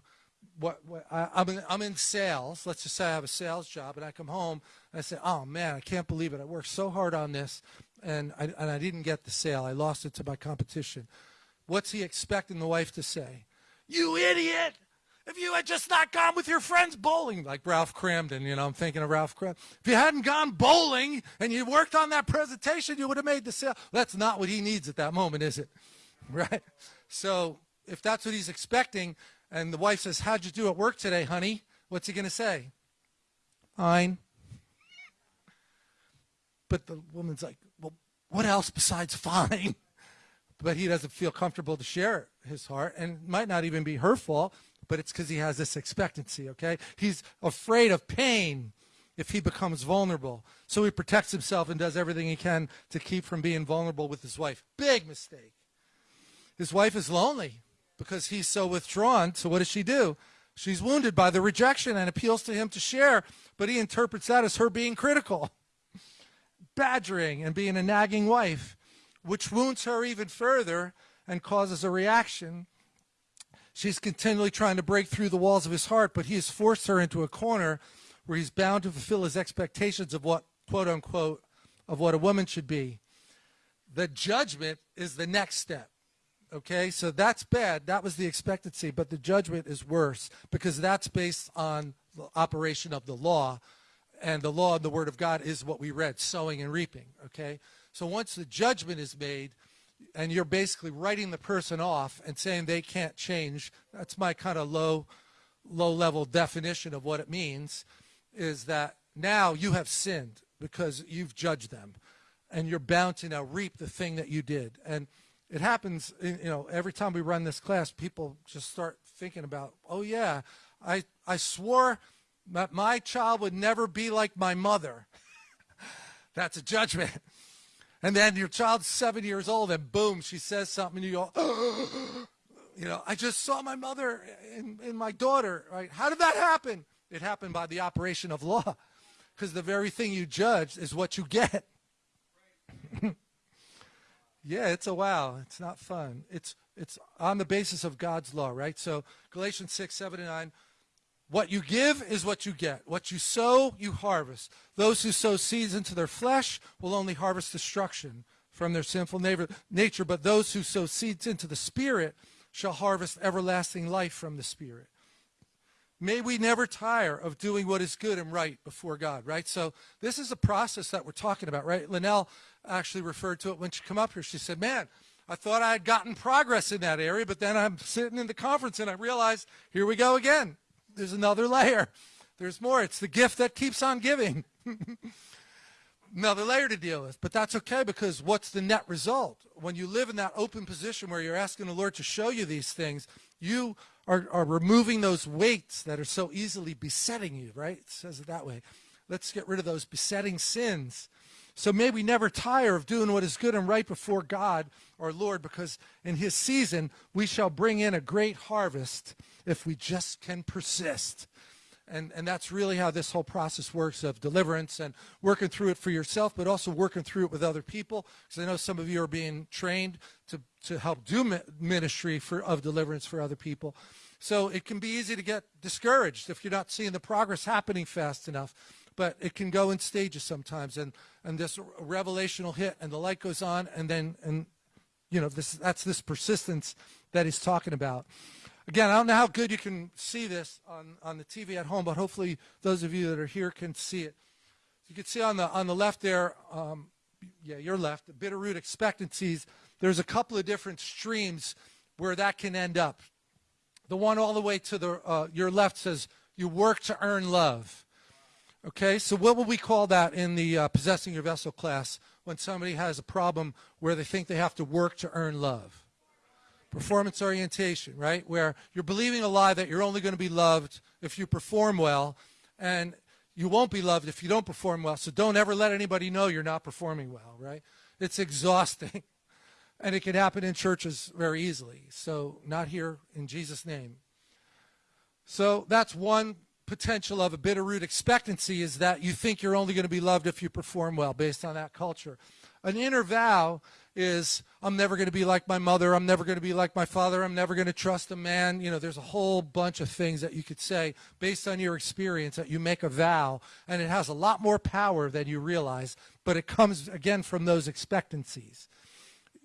what, what I, am in, I'm in sales. Let's just say I have a sales job, and I come home and I say, "Oh man, I can't believe it! I worked so hard on this, and I, and I didn't get the sale. I lost it to my competition." What's he expecting the wife to say? You idiot! If you had just not gone with your friends bowling, like Ralph Kramden, you know, I'm thinking of Ralph Kramden. If you hadn't gone bowling and you worked on that presentation, you would have made the sale. That's not what he needs at that moment, is it? [LAUGHS] Right? So if that's what he's expecting, and the wife says, How'd you do at work today, honey? What's he going to say? Fine. But the woman's like, Well, what else besides fine? [LAUGHS] But he doesn't feel comfortable to share his heart, and it might not even be her fault but it's because he has this expectancy, okay? He's afraid of pain if he becomes vulnerable. So he protects himself and does everything he can to keep from being vulnerable with his wife. Big mistake. His wife is lonely because he's so withdrawn. So what does she do? She's wounded by the rejection and appeals to him to share, but he interprets that as her being critical, [LAUGHS] badgering, and being a nagging wife, which wounds her even further and causes a reaction. She's continually trying to break through the walls of his heart, but he has forced her into a corner where he's bound to fulfill his expectations of what, quote unquote, of what a woman should be. The judgment is the next step. Okay, so that's bad. That was the expectancy, but the judgment is worse because that's based on the operation of the law. And the law and the word of God is what we read, sowing and reaping. Okay, so once the judgment is made, and you're basically writing the person off and saying they can't change, that's my kind of low, low level definition of what it means, is that now you have sinned because you've judged them and you're bound to now reap the thing that you did. And it happens, you know, every time we run this class, people just start thinking about, oh yeah, I, I swore that my child would never be like my mother. [LAUGHS] That's a judgment. And then your child's seven years old and boom, she says something and you go, [GASPS] you know, I just saw my mother and, in my daughter, right? How did that happen? It happened by the operation of law because the very thing you judge is what you get. [LAUGHS] Yeah, it's a wow. It's not fun. It's it's on the basis of God's law, right? So Galatians 6, 7, and 9. What you give is what you get. What you sow, you harvest. Those who sow seeds into their flesh will only harvest destruction from their sinful nature, but those who sow seeds into the Spirit shall harvest everlasting life from the Spirit. May we never tire of doing what is good and right before God, right? So this is a process that we're talking about, right? Linnell actually referred to it when she come up here. She said, man, I thought I had gotten progress in that area, but then I'm sitting in the conference and I realized, here we go again. There's another layer. There's more. It's the gift that keeps on giving. [LAUGHS] another layer to deal with. But that's okay because what's the net result? When you live in that open position where you're asking the Lord to show you these things, you are, are removing those weights that are so easily besetting you, right? It says it that way. Let's get rid of those besetting sins. So may we never tire of doing what is good and right before God our Lord, because in his season we shall bring in a great harvest if we just can persist. And, and that's really how this whole process works of deliverance and working through it for yourself, but also working through it with other people. Because I know some of you are being trained to, to help do ministry for, of deliverance for other people. So it can be easy to get discouraged if you're not seeing the progress happening fast enough. But it can go in stages sometimes. And, and this revelation will hit and the light goes on. And then, and you know, this, that's this persistence that he's talking about. Again, I don't know how good you can see this on, on the TV at home, but hopefully those of you that are here can see it. You can see on the, on the left there, um, yeah, your left, the bitter root expectancies, there's a couple of different streams where that can end up. The one all the way to the, uh, your left says, you work to earn love. Okay, so what will we call that in the uh, possessing your vessel class when somebody has a problem where they think they have to work to earn love? performance orientation, right? Where you're believing a lie that you're only going to be loved if you perform well, and you won't be loved if you don't perform well. So don't ever let anybody know you're not performing well, right? It's exhausting. [LAUGHS] And it can happen in churches very easily. So not here in Jesus' name. So that's one potential of a bitter root expectancy is that you think you're only going to be loved if you perform well based on that culture. An inner vow is I'm never going to be like my mother. I'm never going to be like my father. I'm never going to trust a man. You know, there's a whole bunch of things that you could say based on your experience that you make a vow, and it has a lot more power than you realize, but it comes, again, from those expectancies.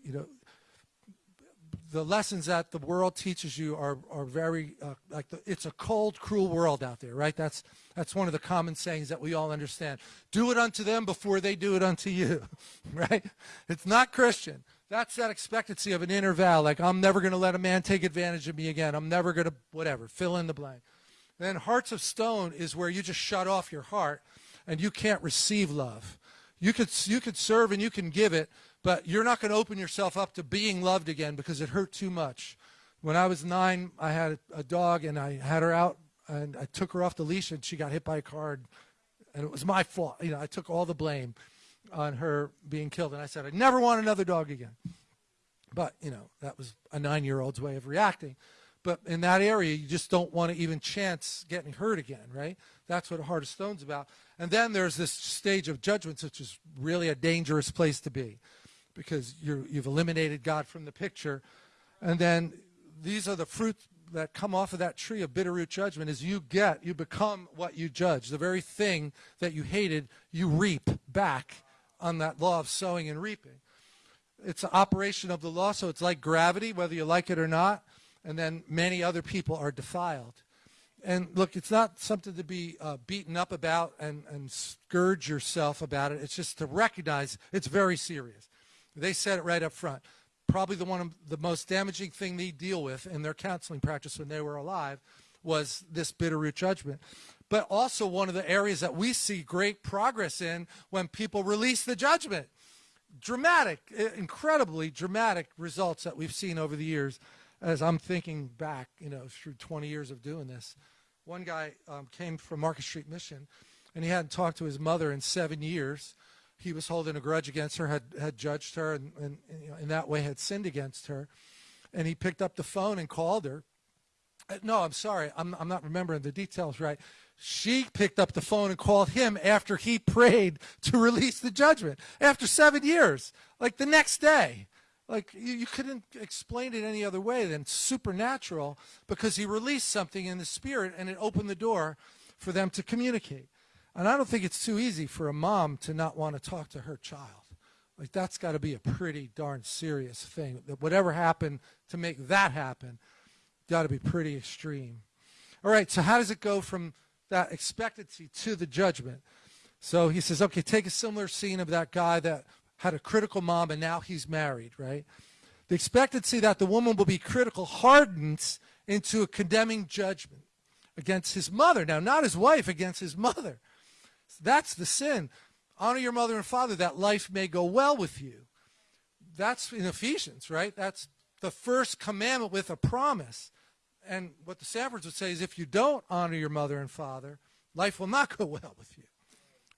You know, the lessons that the world teaches you are, are very, uh, like, the, it's a cold, cruel world out there, right? That's, that's one of the common sayings that we all understand. Do it unto them before they do it unto you, [LAUGHS] right? It's not Christian. That's that expectancy of an inner vow, like, I'm never going to let a man take advantage of me again. I'm never going to, whatever, fill in the blank. Then hearts of stone is where you just shut off your heart and you can't receive love. You could, you could serve and you can give it, but you're not going to open yourself up to being loved again because it hurt too much. When I was nine, I had a, dog and I had her out and I took her off the leash and she got hit by a car and, and it was my fault. You know, I took all the blame on her being killed and I said, I never want another dog again. But, you know, that was a nine-year-old's way of reacting. But in that area, you just don't want to even chance getting hurt again, right? That's what heart of stone's about. And then there's this stage of judgments, which is really a dangerous place to be because you have eliminated God from the picture. And then these are the fruits that come off of that tree of bitter root judgment is you get, you become what you judge. The very thing that you hated, you reap back on that law of sowing and reaping. It's an operation of the law, so it's like gravity, whether you like it or not. And then many other people are defiled. And look, it's not something to be uh, beaten up about and, and scourge yourself about it. It's just to recognize it's very serious. They said it right up front. Probably the one of the most damaging thing they deal with in their counseling practice when they were alive was this bitter root judgment. But also one of the areas that we see great progress in when people release the judgment. Dramatic, incredibly dramatic results that we've seen over the years as I'm thinking back, you know, through 20 years of doing this. One guy um, came from Market Street Mission, and he hadn't talked to his mother in seven years. He was holding a grudge against her, had, had judged her, and, and you know, in that way had sinned against her. And he picked up the phone and called her. Uh, no, I'm sorry. I'm, I'm not remembering the details right. She picked up the phone and called him after he prayed to release the judgment after seven years, like the next day. Like you, you couldn't explain it any other way than supernatural because he released something in the spirit and it opened the door for them to communicate. And I don't think it's too easy for a mom to not want to talk to her child. Like that's got to be a pretty darn serious thing. That whatever happened to make that happen, got to be pretty extreme. All right, so how does it go from that expectancy to the judgment? So he says, okay, take a similar scene of that guy that had a critical mom, and now he's married, right? The expectancy that the woman will be critical hardens into a condemning judgment against his mother. Now, not his wife, against his mother. That's the sin. Honor your mother and father that life may go well with you. That's in Ephesians, right? That's the first commandment with a promise. And what the Sandfords would say is if you don't honor your mother and father, life will not [LAUGHS] go well with you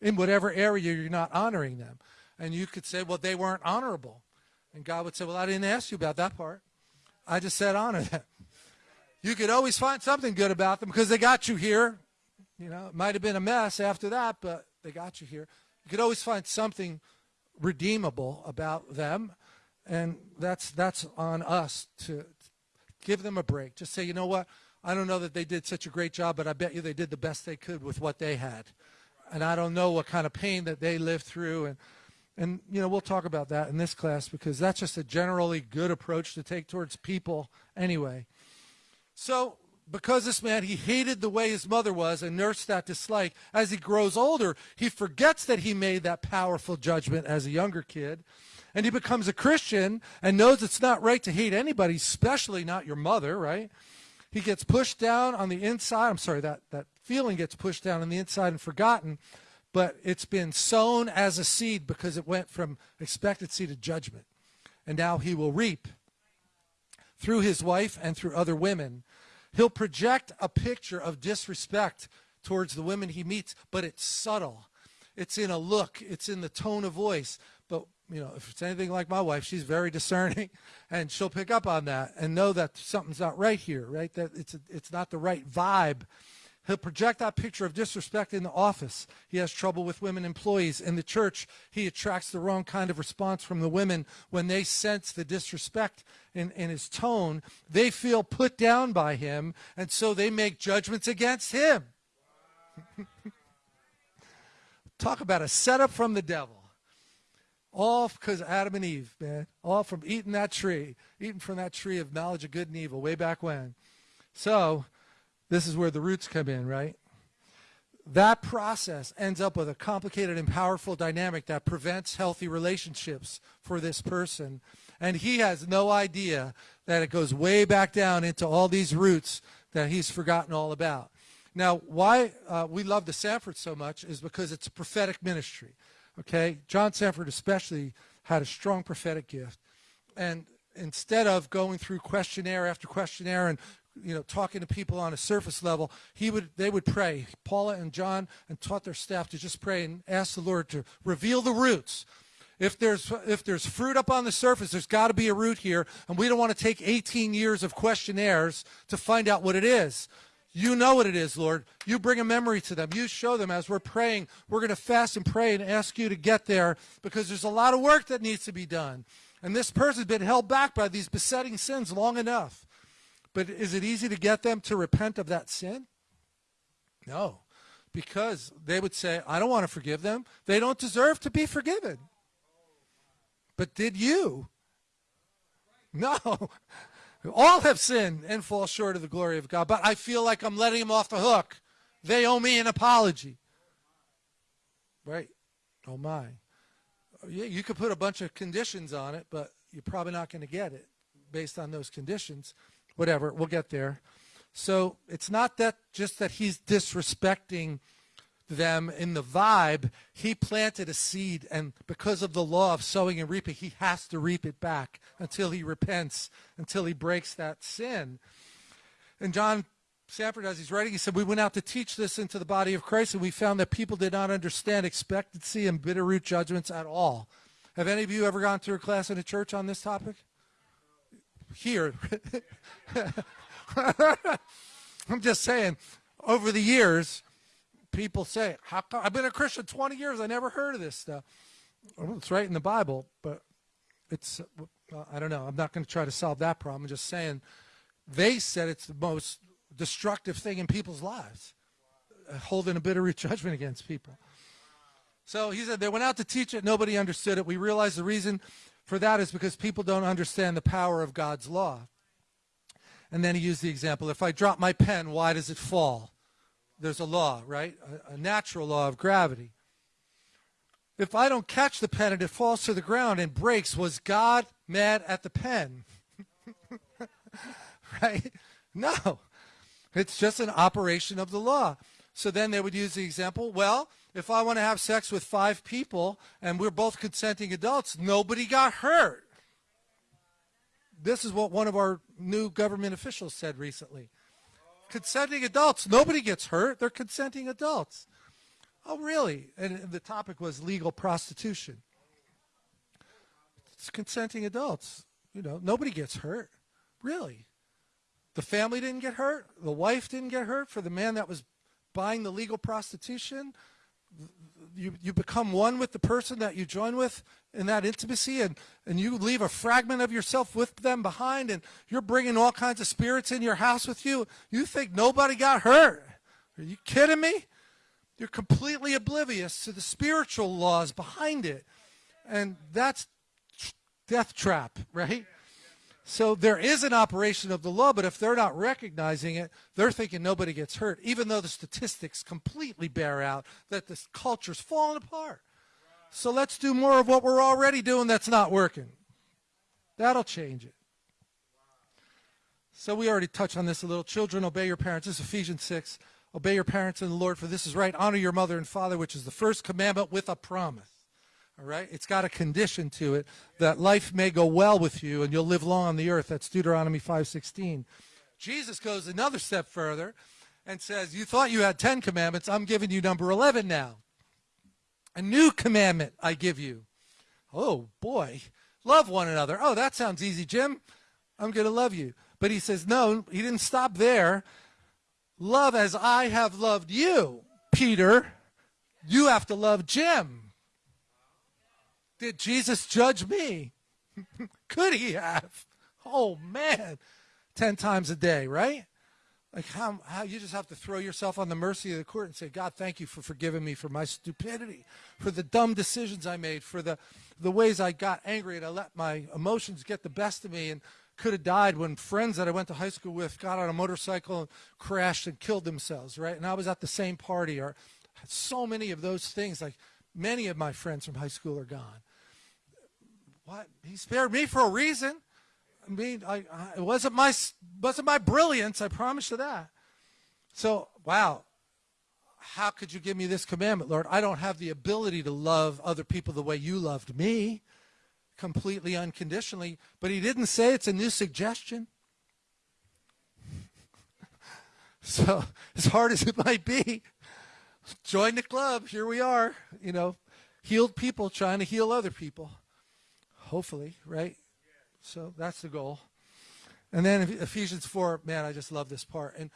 in whatever area you're not honoring them. And you could say, well, they weren't honorable. And God would say, well, I didn't ask you about that part. I just said honor them. You could always find something good about them because they got you here. You know, it might have been a mess after that, but they got you here. You could always find something redeemable about them. And that's, that's on us to give them a break. Just say, you know what? I don't know that they did such a great job, but I bet you they did the best they could with what they had. And I don't know what kind of pain that they lived through. And and, you know, we'll talk about that in this class because that's just a generally good approach to take towards people anyway. So, because this man, he hated the way his mother was and nursed that dislike, as he grows older, he forgets that he made that powerful judgment as a younger kid. And he becomes a Christian and knows it's not right to hate anybody, especially not your mother, right? He gets pushed down on the inside. I'm sorry, that, that feeling gets pushed down on the inside and forgotten but it's been sown as a seed because it went from expectancy to judgment. And now he will reap through his wife and through other women. He'll project a picture of disrespect towards the women he meets, but it's subtle. It's in a look, it's in the tone of voice. But, you know, if it's anything like my wife, she's very [LAUGHS] discerning and she'll pick up on that and know that something's not right here, right? That it's, a, it's not the right vibe He'll project that picture of disrespect in the office. He has trouble with women employees. In the church, he attracts the wrong kind of response from the women when they sense the disrespect in, in his tone. They feel put down by him, and so they make judgments against him. [LAUGHS] Talk about a setup from the devil. All because Adam and Eve, man. All from eating that tree, eating from that tree of knowledge of good and evil way back when. So, this is where the roots come in, right? That process ends up with a complicated and powerful dynamic that prevents healthy relationships for this person. And he has no idea that it goes way back down into all these roots that he's forgotten all about. Now, why uh, we love the Sandford so much is because it's a prophetic ministry. Okay, John Sandford especially had a strong prophetic gift, and instead of going through questionnaire after questionnaire and you know talking to people on a surface level he would they would pray. Paula and john and taught their staff to just pray and ask the lord to reveal the roots. If there's if there's fruit up on the surface there's got to be a root here and we don't want to take 18 years of questionnaires to find out what it is. You know what it is lord. You bring a memory to them. You show them as we're praying we're going to fast and pray and ask you to get there because there's a lot of work that needs to be done. And this person's been held back by these besetting sins long enough but is it easy to get them to repent of that sin? No, because they would say, I don't want to forgive them. They don't deserve to be forgiven. But did you? No. [LAUGHS] All have sinned and fall short of the glory of God. But I feel like I'm letting them off the hook. They owe me an apology. Right? Oh, my. Yeah, you could put a bunch of conditions on it, but you're probably not going to get it based on those conditions whatever, we'll get there. So it's not that just that he's disrespecting them in the vibe. He planted a seed, and because of the law of sowing and reaping, he has to reap it back until he repents, until he breaks that sin. And John Sandford, as he's writing, he said, We went out to teach this into the body of Christ, and we found that people did not understand expectancy and bitter root judgments at all. Have any of you ever gone through a class in a church on this topic? Here. [LAUGHS] I'm just saying, over the years, people say, I've been a Christian 20 years, I never heard of this stuff. Well, it's right in the Bible, but it's, well, I don't know. I'm not going to try to solve that problem. I'm just saying they said it's the most destructive thing in people's lives, uh, holding a bitter [LAUGHS] judgment against people. So he said they went out to teach it. Nobody understood it. We realized the reason for that is because people don't understand the power of God's law. And then he used the example, if I drop my pen, why does it fall? There's a law, right? A, a natural law of gravity. If I don't catch the pen and it falls to the ground and breaks, was God mad at the pen? [LAUGHS] right? No. It's just an operation of the law. So then they would use the example, well, if I want to have sex with five people and we're both consenting adults, nobody got hurt. This is what one of our new government officials said recently. Consenting adults, nobody gets hurt. They're consenting adults. Oh, really? And the topic was legal prostitution. It's consenting adults. You know, nobody gets hurt. Really? The family didn't get hurt. The wife didn't get hurt for the man that was buying the legal prostitution you, you become one with the person that you join with in that intimacy and, and you leave a fragment of yourself with them behind and you're bringing all kinds of spirits in your house with you. You think nobody got hurt. Are you kidding me? You're completely oblivious to the spiritual laws behind it. And that's death trap, right? So there is an operation of the law, but if they're not recognizing it, they're thinking nobody gets hurt, even though the statistics completely bear out that this culture's falling apart. So let's do more of what we're already doing that's not working. That'll change it. So we already touched on this a little. Children, obey your parents. This is Ephesians 6. Obey your parents in the Lord, for this is right. Honor your mother and father, which is the first commandment with a promise all right? It's got a condition to it that life may go well with you and you'll live long on the earth. That's Deuteronomy 5.16. Jesus goes another step further and says, you thought you had 10 commandments. I'm giving you number 11 now. A new commandment I give you. Oh, boy. Love one another. Oh, that sounds easy, Jim. I'm going to love you. But he says, no, he didn't stop there. Love as I have loved you, Peter. You have to love Jim. Did Jesus judge me? [LAUGHS] Could he have? Oh, man. Ten times a day, right? Like how, how you just have to throw yourself on the mercy of the court and say, God, thank you for forgiving me for my stupidity, for the dumb decisions I made, for the, the ways I got angry and I let my emotions get the best of me and could have died when friends that I went to high school with got on a motorcycle and crashed and killed themselves, right? And I was at the same party or so many of those things. Like many of my friends from high school are gone. He spared me for a reason. I mean, I, I, it wasn't my wasn't my brilliance. I promise you that. So, wow, how could you give me this commandment, Lord? I don't have the ability to love other people the way you loved me. completely unconditionally, but he didn't say it's a new suggestion. [LAUGHS] so, as hard as it might be, join the club. Here we are, you know, healed people trying to heal other people. Hopefully, right? So that's the goal. And then Ephesians 4, man, I just love this part. And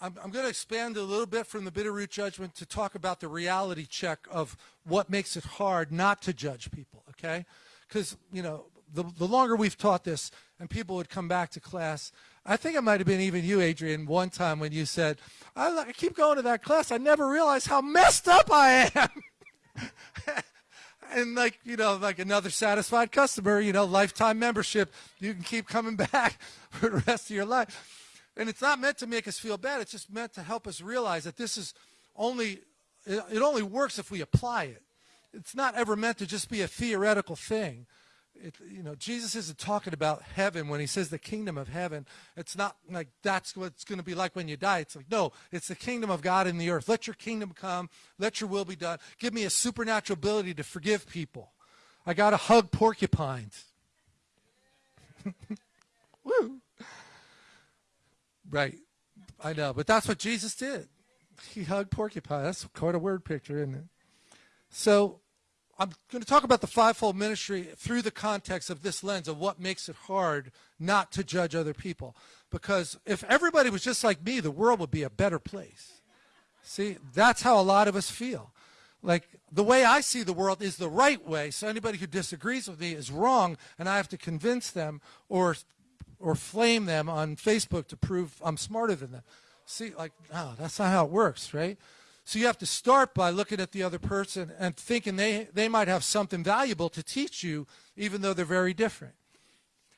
I'm, I'm going to expand a little bit from the bitter root judgment to talk about the reality check of what makes it hard not to judge people, okay? Because, you know, the, the longer we've taught this and people would come back to class, I think it might have been even you, Adrian, one time when you said, I, I keep going to that class. I never realized how messed up I am. [LAUGHS] and like, you know, like another satisfied customer, you know, lifetime membership, you can keep coming [LAUGHS] back for the rest of your life. And it's not meant to make us feel bad. It's just meant to help us realize that this is only, it only works if we apply it. It's not ever meant to just be a theoretical thing. It, you know, Jesus isn't talking about heaven when he says the kingdom of heaven. It's not like that's what it's going to be like when you die. It's like, no, it's the kingdom of God in the earth. Let your kingdom come. Let your will be done. Give me a supernatural ability to forgive people. I got to hug porcupines. [LAUGHS] Woo. Right. I know, but that's what Jesus did. He hugged porcupines. That's quite a word picture, isn't it? So I'm going to talk about the fivefold ministry through the context of this lens of what makes it hard not to judge other people. Because if everybody was just like me, the world would be a better place. See, that's how a lot of us feel. Like the way I see the world is the right way. So anybody who disagrees with me is wrong, and I have to convince them or or flame them on Facebook to prove I'm smarter than them. See, like, no, that's not how it works, right? So you have to start by looking at the other person and thinking they, they might have something valuable to teach you, even though they're very different.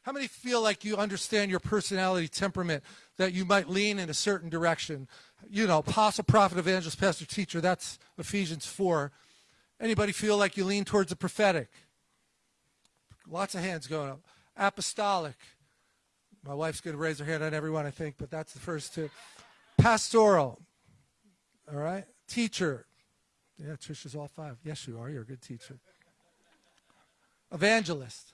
How many feel like you understand your personality temperament, that you might lean in a certain direction? You know, apostle, prophet, evangelist, pastor, teacher, that's Ephesians 4. Anybody feel like you lean towards the prophetic? Lots of hands going up. Apostolic, my wife's going to raise her hand on everyone, I think, but that's the first two. Pastoral. All right. Teacher. Yeah, Trisha's all five. Yes, you are. You're a good teacher. Evangelist.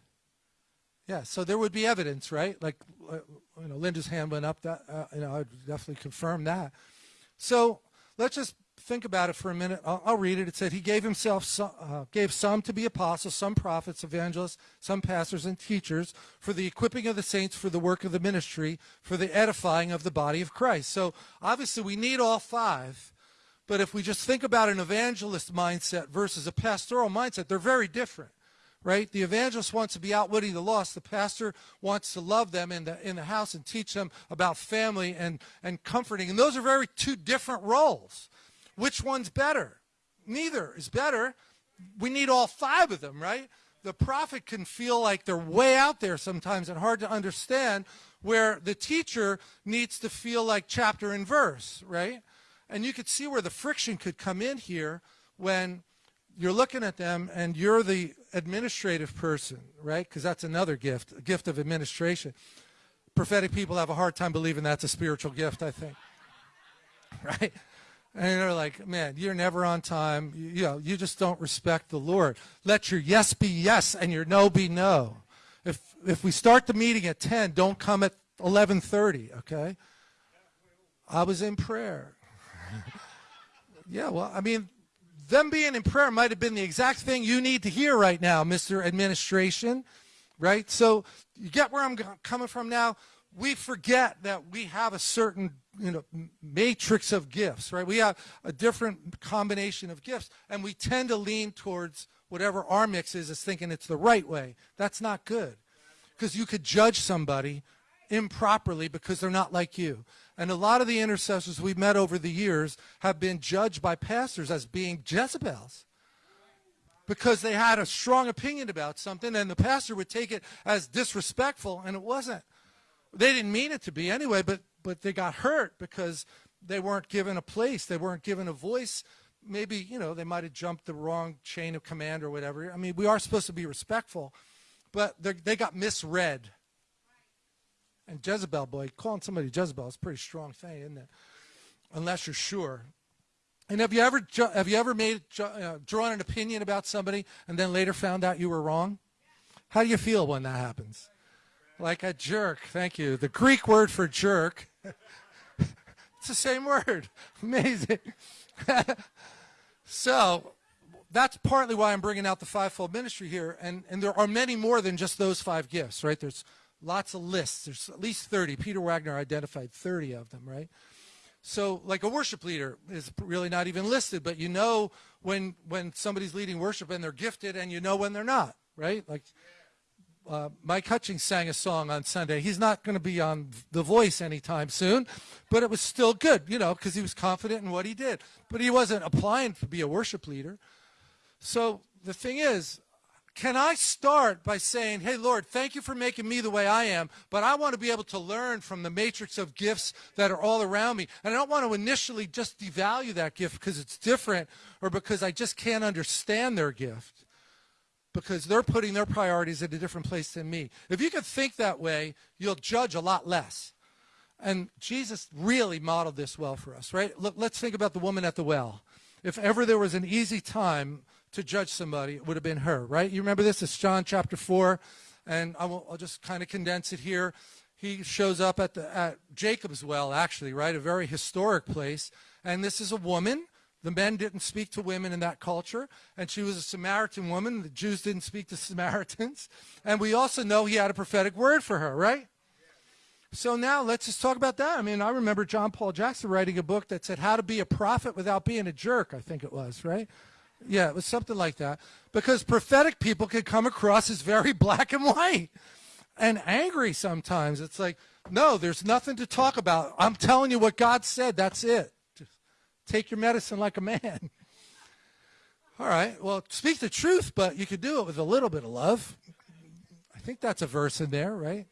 Yeah, so there would be evidence, right? Like, uh, you know, Linda's hand went up. That uh, you know, I would definitely confirm that. So let's just think about it for a minute. I'll, I'll read it. It said he gave himself some, uh, gave some to be apostles, some prophets, evangelists, some pastors and teachers for the equipping of the saints for the work of the ministry, for the edifying of the body of Christ. So obviously we need all five. But if we just think about an evangelist mindset versus a pastoral mindset, they're very different right? The evangelist wants to be outwitting the lost. The pastor wants to love them in the, in the house and teach them about family and, and comforting. And those are very two different roles. Which one's better? Neither is better. We need all five of them, right? The prophet can feel like they're way out there sometimes and hard to understand, where the teacher needs to feel like chapter and verse, right? And you could see where the friction could come in here when you're looking at them and you're the administrative person, right? Because that's another gift, a gift of administration. Prophetic people have a hard time believing that's a spiritual gift, I think. [LAUGHS] Right? And they're like, man, you're never on time. You, you, know, you just don't respect the Lord. Let your yes be yes and your no be no. If, if we start the meeting at 10, don't come at 11.30, okay? I was in prayer. Yeah, well, I mean, them being in prayer might have been the exact thing you need to hear right now, Mr. Administration, right? So you get where I'm coming from now? We forget that we have a certain you know, matrix of gifts, right? We have a different combination of gifts, and we tend to lean towards whatever our mix is, is thinking it's the right way. That's not good, because you could judge somebody improperly because they're not like you. And a lot of the intercessors we've met over the years have been judged by pastors as being Jezebels because they had a strong opinion about something and the pastor would take it as disrespectful and it wasn't. They didn't mean it to be anyway, but but they got hurt because they weren't given a place, they weren't given a voice. Maybe, you know, they might have jumped the wrong chain of command or whatever. I mean, we are supposed to be respectful, but they got misread. And Jezebel, boy, calling somebody Jezebel is a pretty strong thing, isn't it? Unless you're sure. And have you ever have you ever made uh, drawn an opinion about somebody and then later found out you were wrong? How do you feel when that happens? Like a jerk. Thank you. The Greek word for jerk. [LAUGHS] it's the same word. [LAUGHS] Amazing. [LAUGHS] so that's partly why I'm bringing out the fivefold ministry here. And, and there are many more than just those five gifts, right? There's lots of lists. There's at least 30. Peter Wagner identified 30 of them, right? So like a worship leader is really not even listed, but you know when when somebody's leading worship and they're gifted and you know when they're not, right? Like uh, Mike Hutchings sang a song on Sunday. He's not going to be on The Voice anytime soon, but it was still good, you know, because he was confident in what he did. But he wasn't applying to be a worship leader. So the thing is, can I start by saying, hey, Lord, thank you for making me the way I am, but I want to be able to learn from the matrix of gifts that are all around me. And I don't want to initially just devalue that gift because it's different or because I just can't understand their gift because they're putting their priorities at a different place than me. If you can think that way, you'll judge a lot less. And Jesus really modeled this well for us, right? Look, let's think about the woman at the well. If ever there was an easy time to judge somebody, it would have been her, right? You remember this? It's John chapter 4, and I will, I'll just kind of condense it here. He shows up at, the, at Jacob's well, actually, right? A very historic place. And this is a woman. The men didn't speak to women in that culture, and she was a Samaritan woman. The Jews didn't speak to [LAUGHS] Samaritans. And we also know he had a prophetic word for her, right? So now let's just talk about that. I mean, I remember John Paul Jackson writing a book that said how to be a prophet without being a jerk, I think it was, right? Yeah, it was something like that. Because prophetic people can come across as very [LAUGHS] black and white and angry sometimes. It's like, no, there's nothing to talk about. I'm telling you what God said. That's it. Just take your medicine like a man. [LAUGHS] All right, well, speak the truth, but you could do it with a little bit of love. I think that's a verse in there, right?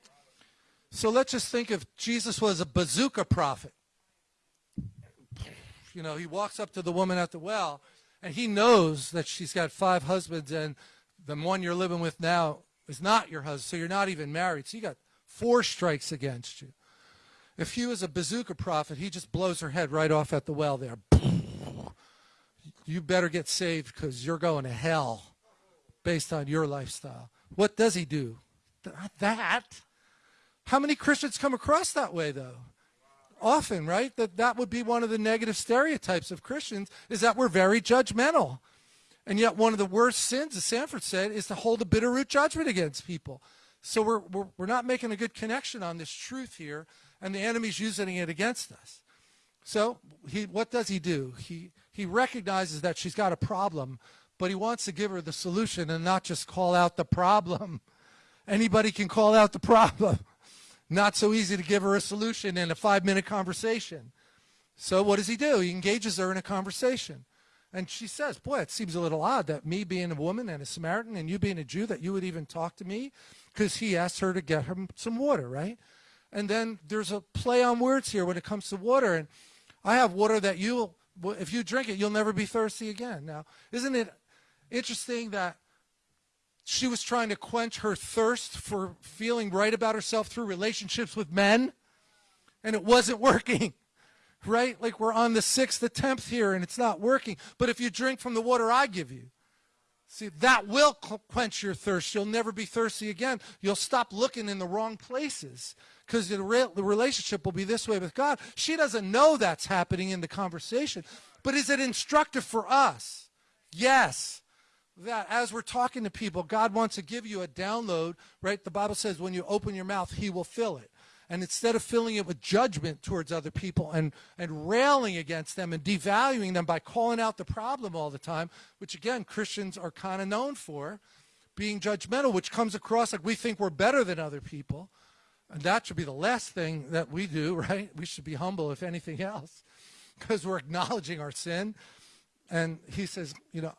So let's just think if Jesus was a bazooka prophet. You know, he walks up to the woman at the well and he knows that she's got five husbands and the one you're living with now is not your husband, so you're not even married. So you got four strikes against you. If he was a bazooka prophet, he just blows her head right off at the well there. [LAUGHS] You better get saved because you're going to hell based on your lifestyle. What does he do? That. How many Christians come across that way, though? Often, right? That that would be one of the negative stereotypes of Christians is that we're very judgmental. And yet one of the worst sins, as Sandford said, is to hold a bitter root judgment against people. So we're, we're, we're not making a good connection on this truth here, and the enemy's using it against us. So he, what does he do? He, he recognizes that she's got a problem, but he wants to give her the solution and not just call out the problem. [LAUGHS] Anybody can call out the problem. Not so easy to give her a solution in a five-minute conversation. So what does he do? He engages her in a conversation. And she says, boy, it seems a little odd that me being a woman and a Samaritan and you being a Jew, that you would even talk to me. Because he asked her to get him some water, right? And then there's a play on words here when it comes to water. And I have water that you, if you drink it, you'll never be thirsty again. Now, isn't it interesting that she was trying to quench her thirst for feeling right about herself through relationships with men, and it wasn't working. [LAUGHS] Right? Like we're on the sixth attempt here and it's not working. But if you drink from the water I give you, see, that will quench your thirst. You'll never be thirsty again. You'll stop looking in the wrong places because the, re the relationship will be this way with God. She doesn't know that's happening in the conversation. But is it instructive for us? Yes that as we're talking to people, God wants to give you a download, right? The Bible says when you open your mouth, he will fill it. And instead of filling it with judgment towards other people and, and railing against them and devaluing them by calling out the problem all the time, which again, Christians are kind of known for, being judgmental, which comes across like we think we're better than other people. And that should be the last thing that we do, [LAUGHS] right? We should be humble, if anything else, because we're acknowledging our sin. And he says, you know,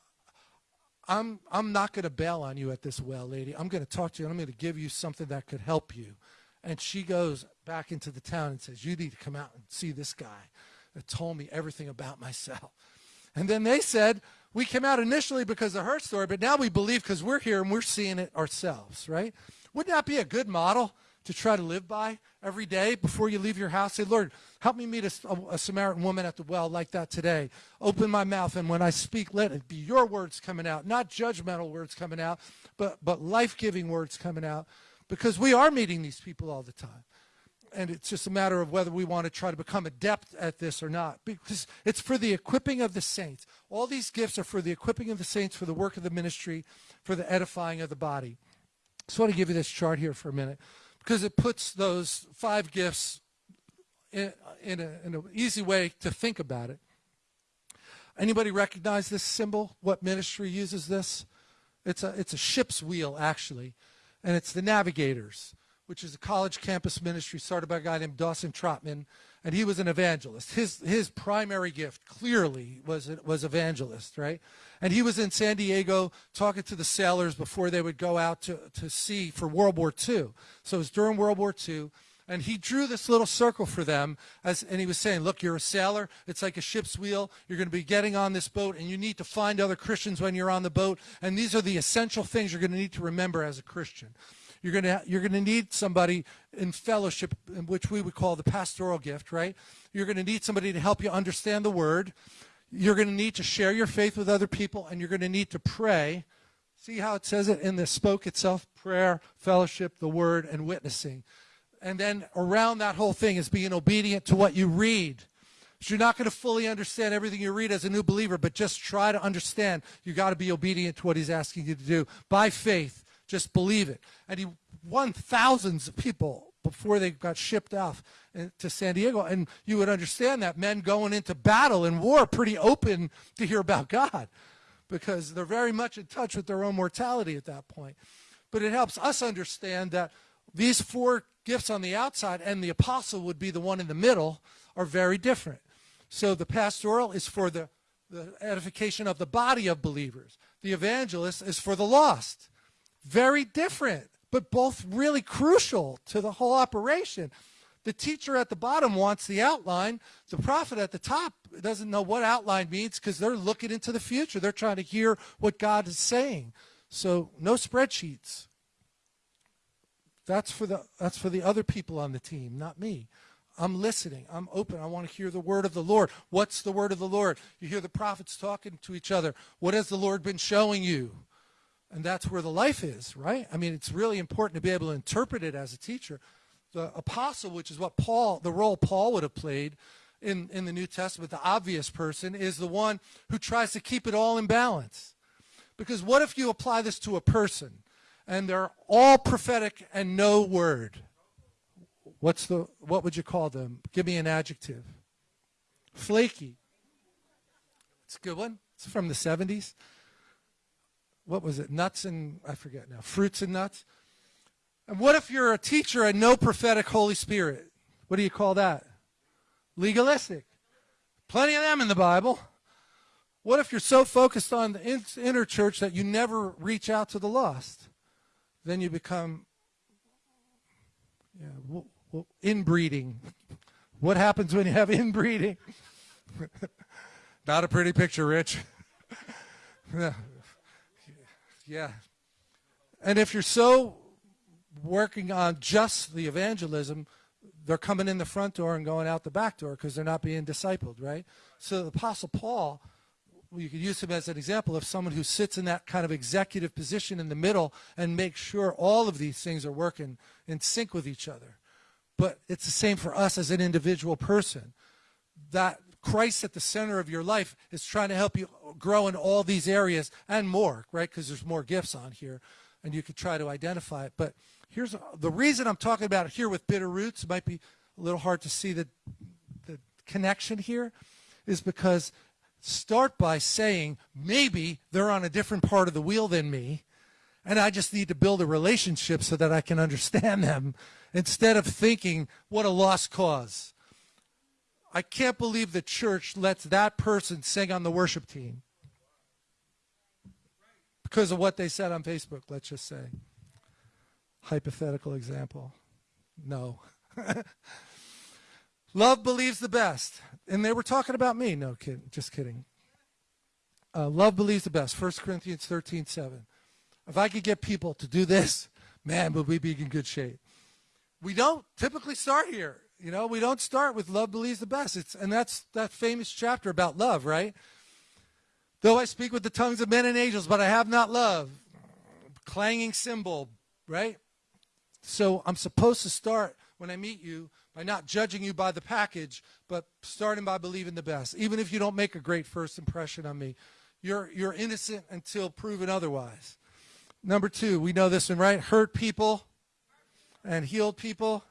I'm, I'm not going to bail on you at this well, lady. I'm going to talk to you and I'm going to give you something that could help you. And she goes back into the town and says, you need to come out and see this guy that told me everything about myself. And then they said, we came out initially because of her story, but now we believe because we're here and we're seeing it ourselves, right? Wouldn't that be a good model to try to live by every day before you leave your house? Say, Lord, help me meet a, a, Samaritan woman at the well like that today. Open my mouth, and when I speak, let it be your words coming out, not judgmental words coming out, but, but life giving words coming out, because we are meeting these people all the time and it's just a matter of whether we want to try to become adept at this or not because it's for the equipping of the saints all these gifts are for the equipping of the saints for the work of the ministry for the edifying of the body so i want to give you this chart here for a minute because it puts those five gifts in, in, a, in an easy way to think about it anybody recognize this symbol what ministry uses this it's a, it's a ship's wheel actually and it's the navigators which is a college campus ministry started by a guy named Dawson Trotman, and he was an evangelist. His his primary gift clearly was was evangelist, right? And he was in San Diego talking to the sailors before they would go out to, to sea for World War II. So it was during World War II. And he drew this little circle for them, as, and he was saying, look, you're a sailor. It's like a ship's wheel. You're going to be getting on this boat, and you need to find other Christians when you're on the boat. And these are the essential things you're going to need to remember as a Christian. You're going to you're going to need somebody in fellowship, which we would call the pastoral gift, right? You're going to need somebody to help you understand the word. You're going to need to share your faith with other people, and you're going to need to pray. See how it says it in the spoke itself: prayer, fellowship, the word, and witnessing. And then around that whole thing is being obedient to what you read. So you're not going to fully understand everything you read as a new believer, but just try to understand. You got to be obedient to what he's asking you to do by faith just believe it. And he won thousands of people before they got shipped off uh, to San Diego. And you would understand that men going into battle and war pretty open to hear about God because they're very much in touch with their own mortality at that point. But it helps us understand that these four gifts on the outside and the apostle would be the one in the middle are very different. So the pastoral is for the, the edification of the body of believers. The evangelist is for the lost. Very different, but both really crucial to the whole operation. The teacher at the bottom wants the outline. The prophet at the top doesn't know what outline means because they're looking into the future. They're trying to hear what God is saying. So no spreadsheets. That's for the that's for the other people on the team, not me. I'm listening. I'm open. I want to hear the word of the Lord. What's the word of the Lord? You hear the prophets talking to each other. What has the Lord been showing you? And that's where the life is, right? I mean, it's really important to be able to interpret it as a teacher. The apostle, which is what Paul, the role Paul would have played in, in the New Testament, the obvious person, is the one who tries to keep it all in balance. Because what if you apply this to a person and they're all prophetic and no word? What's the, what would you call them? Give me an adjective. Flaky. It's a good one. It's from the 70s what was it, nuts and, I forget now, fruits and nuts? And what if you're a teacher and no prophetic Holy Spirit? What do you call that? Legalistic. Plenty of them in the Bible. What if you're so focused on the inner church that you never reach out to the lost? Then you become yeah, inbreeding. What happens when you have [LAUGHS] inbreeding? [LAUGHS] Not a pretty picture, Rich. [LAUGHS] Yeah. And if you're so working on just the evangelism, they're coming in the front door and going out the back door because they're not being discipled, right? So the Apostle Paul, you could use him as an example of someone who sits in that kind of executive position in the middle and makes sure all of these things are working in sync with each other. But it's the same for us as an individual person. That Christ at the center of your life is trying to help you grow in all these areas and more, right? Because there's more gifts on here, and you could try to identify it. But here's the reason I'm talking about it here with bitter roots. It might be a little hard to see the, the connection here, is because start by saying maybe they're on a different part of the wheel than me, and I just need to build a relationship so that I can [LAUGHS] understand them instead of thinking, what a lost cause. I can't believe the church lets that person sing on the worship team because of what they said on Facebook, let's just say. Hypothetical example. No. [LAUGHS] Love believes the best. And they were talking about me. No, kid, just kidding. Uh, love believes the best. 1 Corinthians 13, 7. If I could get people to do this, man, would we be in good shape. we don't typically start here. You know, we don't start with love believes the best. It's and that's that famous chapter about love, right? Though I speak with the tongues of men and angels, but I have not love, clanging cymbal, right? So I'm supposed to start when I meet you by not judging you by the package, but starting by believing the best. Even if you don't make a great first impression on me, you're you're innocent until proven otherwise. Number two, we know this one, right? Hurt people and healed people.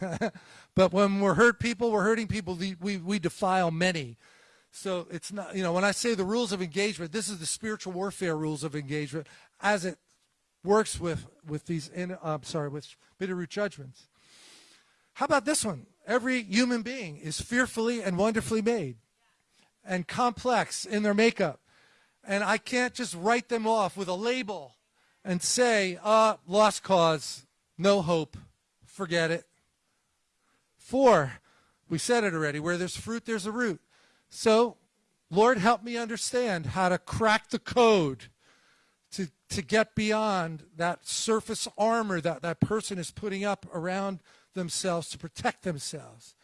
[LAUGHS] but when we're hurt people, we're hurting people, we, we defile many. So it's not, you know, when I say the rules of engagement, this is the spiritual warfare rules of engagement as it works with, with these, in, uh, I'm sorry, with bitter root judgments. How about this one? Every human being is fearfully and wonderfully made and complex in their makeup. And I can't just write them off with a label and say, uh, lost cause, no hope, forget it. Four, we said it already, where there's fruit, there's a root. So, Lord, help me understand how to crack the code to, to get beyond that surface armor that that person is putting up around themselves to protect themselves.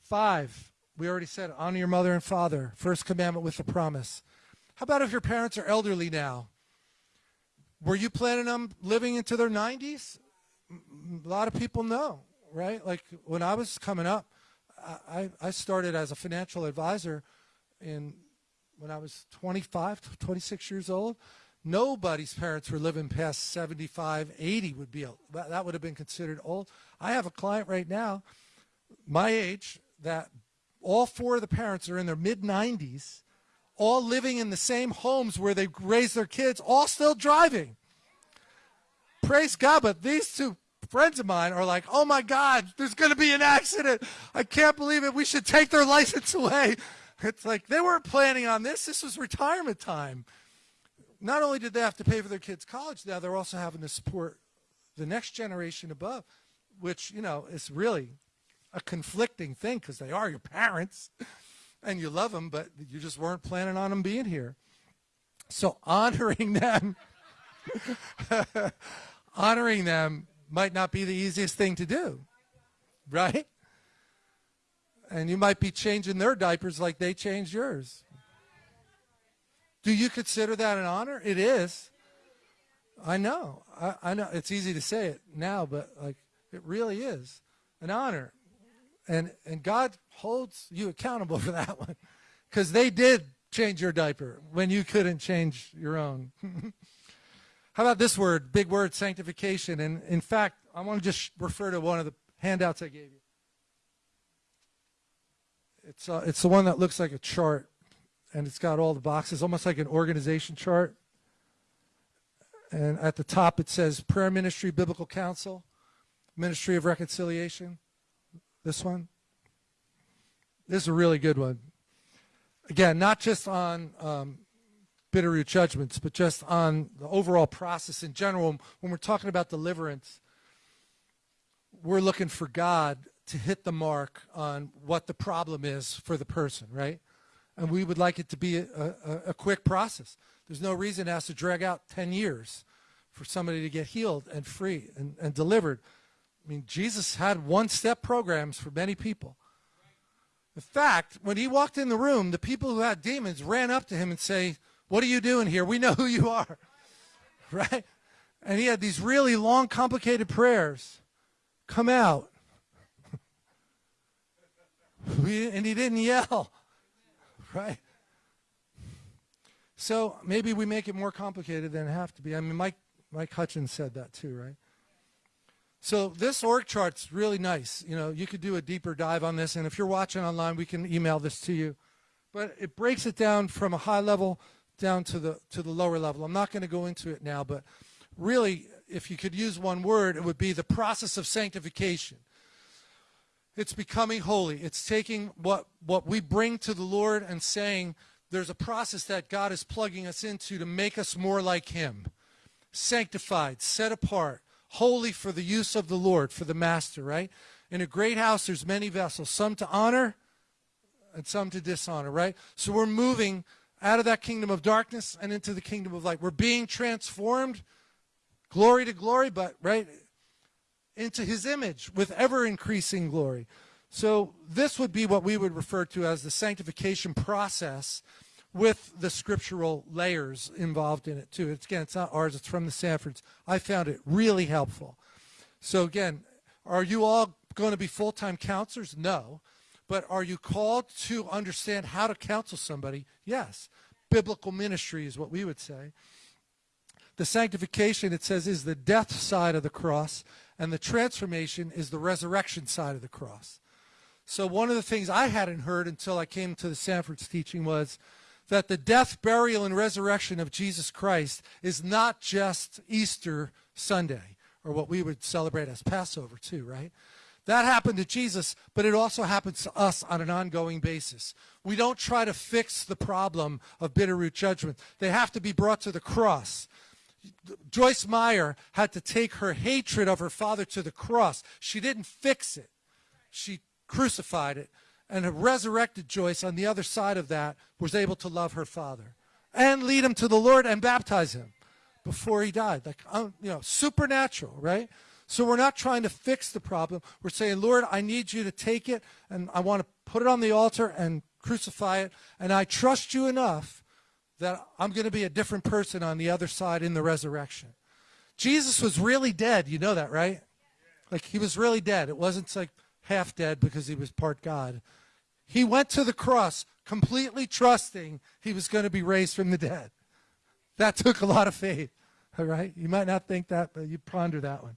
Five, we already said, honor your mother and father. First commandment with the promise. How about if your parents are elderly now? Were you planning on living into their 90s? A lot of people know, right? Like when I was coming up, I, I started as a financial advisor in when I was 25, 26 years old. Nobody's parents were living past 75, 80 would be, that would have been considered old. I have a client right now, my age, that all four of the parents are in their mid 90s, all living in the same homes where they raised their kids, all still driving. Praise God, but these two friends of mine are like, oh my God, there's going to be an accident. I can't believe it. We should take their [LAUGHS] license away. It's like they weren't planning on this. This was retirement time not only did they have to pay for their kids' college, now they're also having to support the next generation above, which, you know, is really a conflicting thing because they are your parents [LAUGHS] and you love them, but you just weren't planning on them being here. So honoring [LAUGHS] them, honoring them might not be the easiest thing to do, right? And you might be changing their diapers like they changed yours. Do you consider that an honor? It is. I know. I, I know. It's easy to say it now, but like it really is an honor. And and God holds you accountable [LAUGHS] for that one. Because they did change your diaper when you couldn't change your own. [LAUGHS] How about this word, big word, sanctification? And in fact, I want to just refer to one of the handouts I gave you. It's, uh, it's the one that looks like a chart and it's got all the boxes, almost like an organization chart. And at the top it says Prayer Ministry Biblical Counsel, Ministry of Reconciliation. This one. This is a really good one. Again, not just on um, Bitterroot judgments, but just on the overall process in general. When we're talking about deliverance, we're looking for God to hit the mark on what the problem is for the person, right? and we would like it to be a, a, a, quick process. There's no reason it has to drag out 10 years for somebody to get healed and free and, and delivered. I mean, Jesus had one-step programs for many people. In fact, when he walked in the room, the people who had demons ran up to him and say, what are you doing here? We know who you are. [LAUGHS] Right? And he had these really long, complicated prayers. Come out. [LAUGHS] and he didn't yell [LAUGHS] right? So maybe we make it more complicated than it have to be. I mean, Mike, Mike Hutchins said that too, right? So this org chart's really nice. You know, you could do a deeper dive on this, and if you're watching online, we can email this to you. But it breaks it down from a high level down to the to the lower level. I'm not going to go into it now, but really, if you could use one word, it would be the process of sanctification. It's becoming holy. It's taking what, what we bring to the Lord and saying there's a process that God is plugging us into to make us more like him. Sanctified, set apart, holy for the use of the Lord, for the master, right? In a great house, there's many vessels, some to honor and some to dishonor, right? So we're moving out of that kingdom of darkness and into the kingdom of light. We're being transformed, glory to glory, but, right, into his image with ever increasing glory. So this would be what we would refer to as the sanctification process with the scriptural layers involved in it too. It's, again, it's not ours, it's from the Sandfords. I found it really helpful. So again, are you all going to be full-time counselors? No. But are you called to understand how to counsel somebody? Yes. Biblical ministry is what we would say. The sanctification, it says, is the death side of the cross, and the transformation is the resurrection side of the cross. So one of the things I hadn't heard until I came to the Sandford's teaching was that the death, burial, and resurrection of Jesus Christ is not just Easter Sunday, or what we would celebrate as Passover too, right? That happened to Jesus, but it also happens to us on an ongoing basis. We don't try to fix the problem of bitter root judgment. They have to be brought to the cross. Joyce Meyer had to take her hatred of her father to the cross. She didn't fix it. She crucified it. And a resurrected Joyce on the other side of that was able to love her father and lead him to the Lord and baptize him before he died. Like, um, you know, supernatural, right? So we're not trying to fix the problem. We're saying, Lord, I need you to take it and I want to put it on the altar and crucify it. And I trust you enough that I'm going to be a different person on the other side in the resurrection. Jesus was really dead. You know that, right? Like he was really dead. It wasn't like half dead because he was part God. He went to the cross completely trusting he was going to be raised from the dead. That took a lot of faith. All right? You might not think that, but you ponder that one.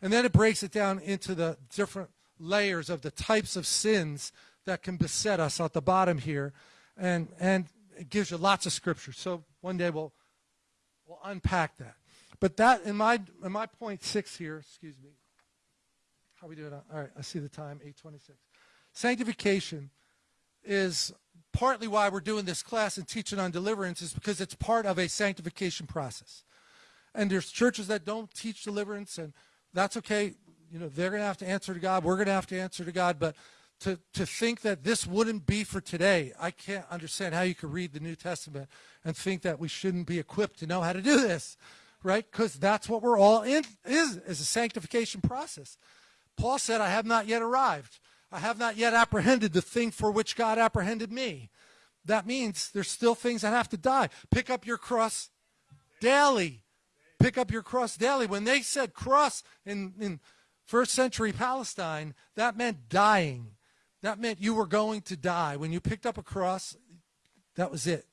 And then it breaks it down into the different layers of the types of sins that can beset us at the bottom here. And, and it gives you lots of scripture. So one day we'll, we'll unpack that. But that, in my, in my point six here, excuse me, how we doing? All right, I see the time, 826. Sanctification is partly why we're doing this class and teaching on deliverance is because it's part of a sanctification process. And there's churches that don't teach deliverance, and that's okay. You know, they're going to have to answer to God. We're going to have to answer to God. But to, to think that this wouldn't be for today, I can't understand how you could read the New Testament and think that we shouldn't be equipped to know how to do this, right? Because that's what we're all in, is, is a sanctification process. Paul said, I have not yet arrived. I have not yet apprehended the thing for which God apprehended me. That means there's still things that have to die. Pick up your cross daily. Pick up your cross daily. When they said cross in, in first century Palestine, that meant dying. That meant you were going to die. When you picked up a cross, that was it.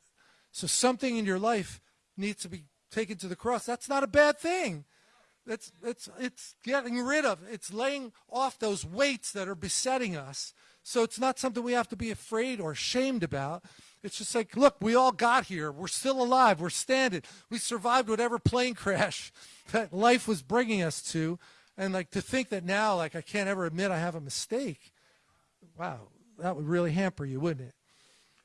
So something in your life needs to be taken to the cross. That's not a bad thing. It's, it's, it's getting rid of, it's laying off those weights that are besetting us. So it's not something we have to be afraid or ashamed about. It's just like, look, we all got here. We're still alive. We're standing. We survived whatever plane crash [LAUGHS] that life was bringing us to. And like to think that now, like I can't ever admit I have a mistake wow, that would really hamper you, wouldn't it?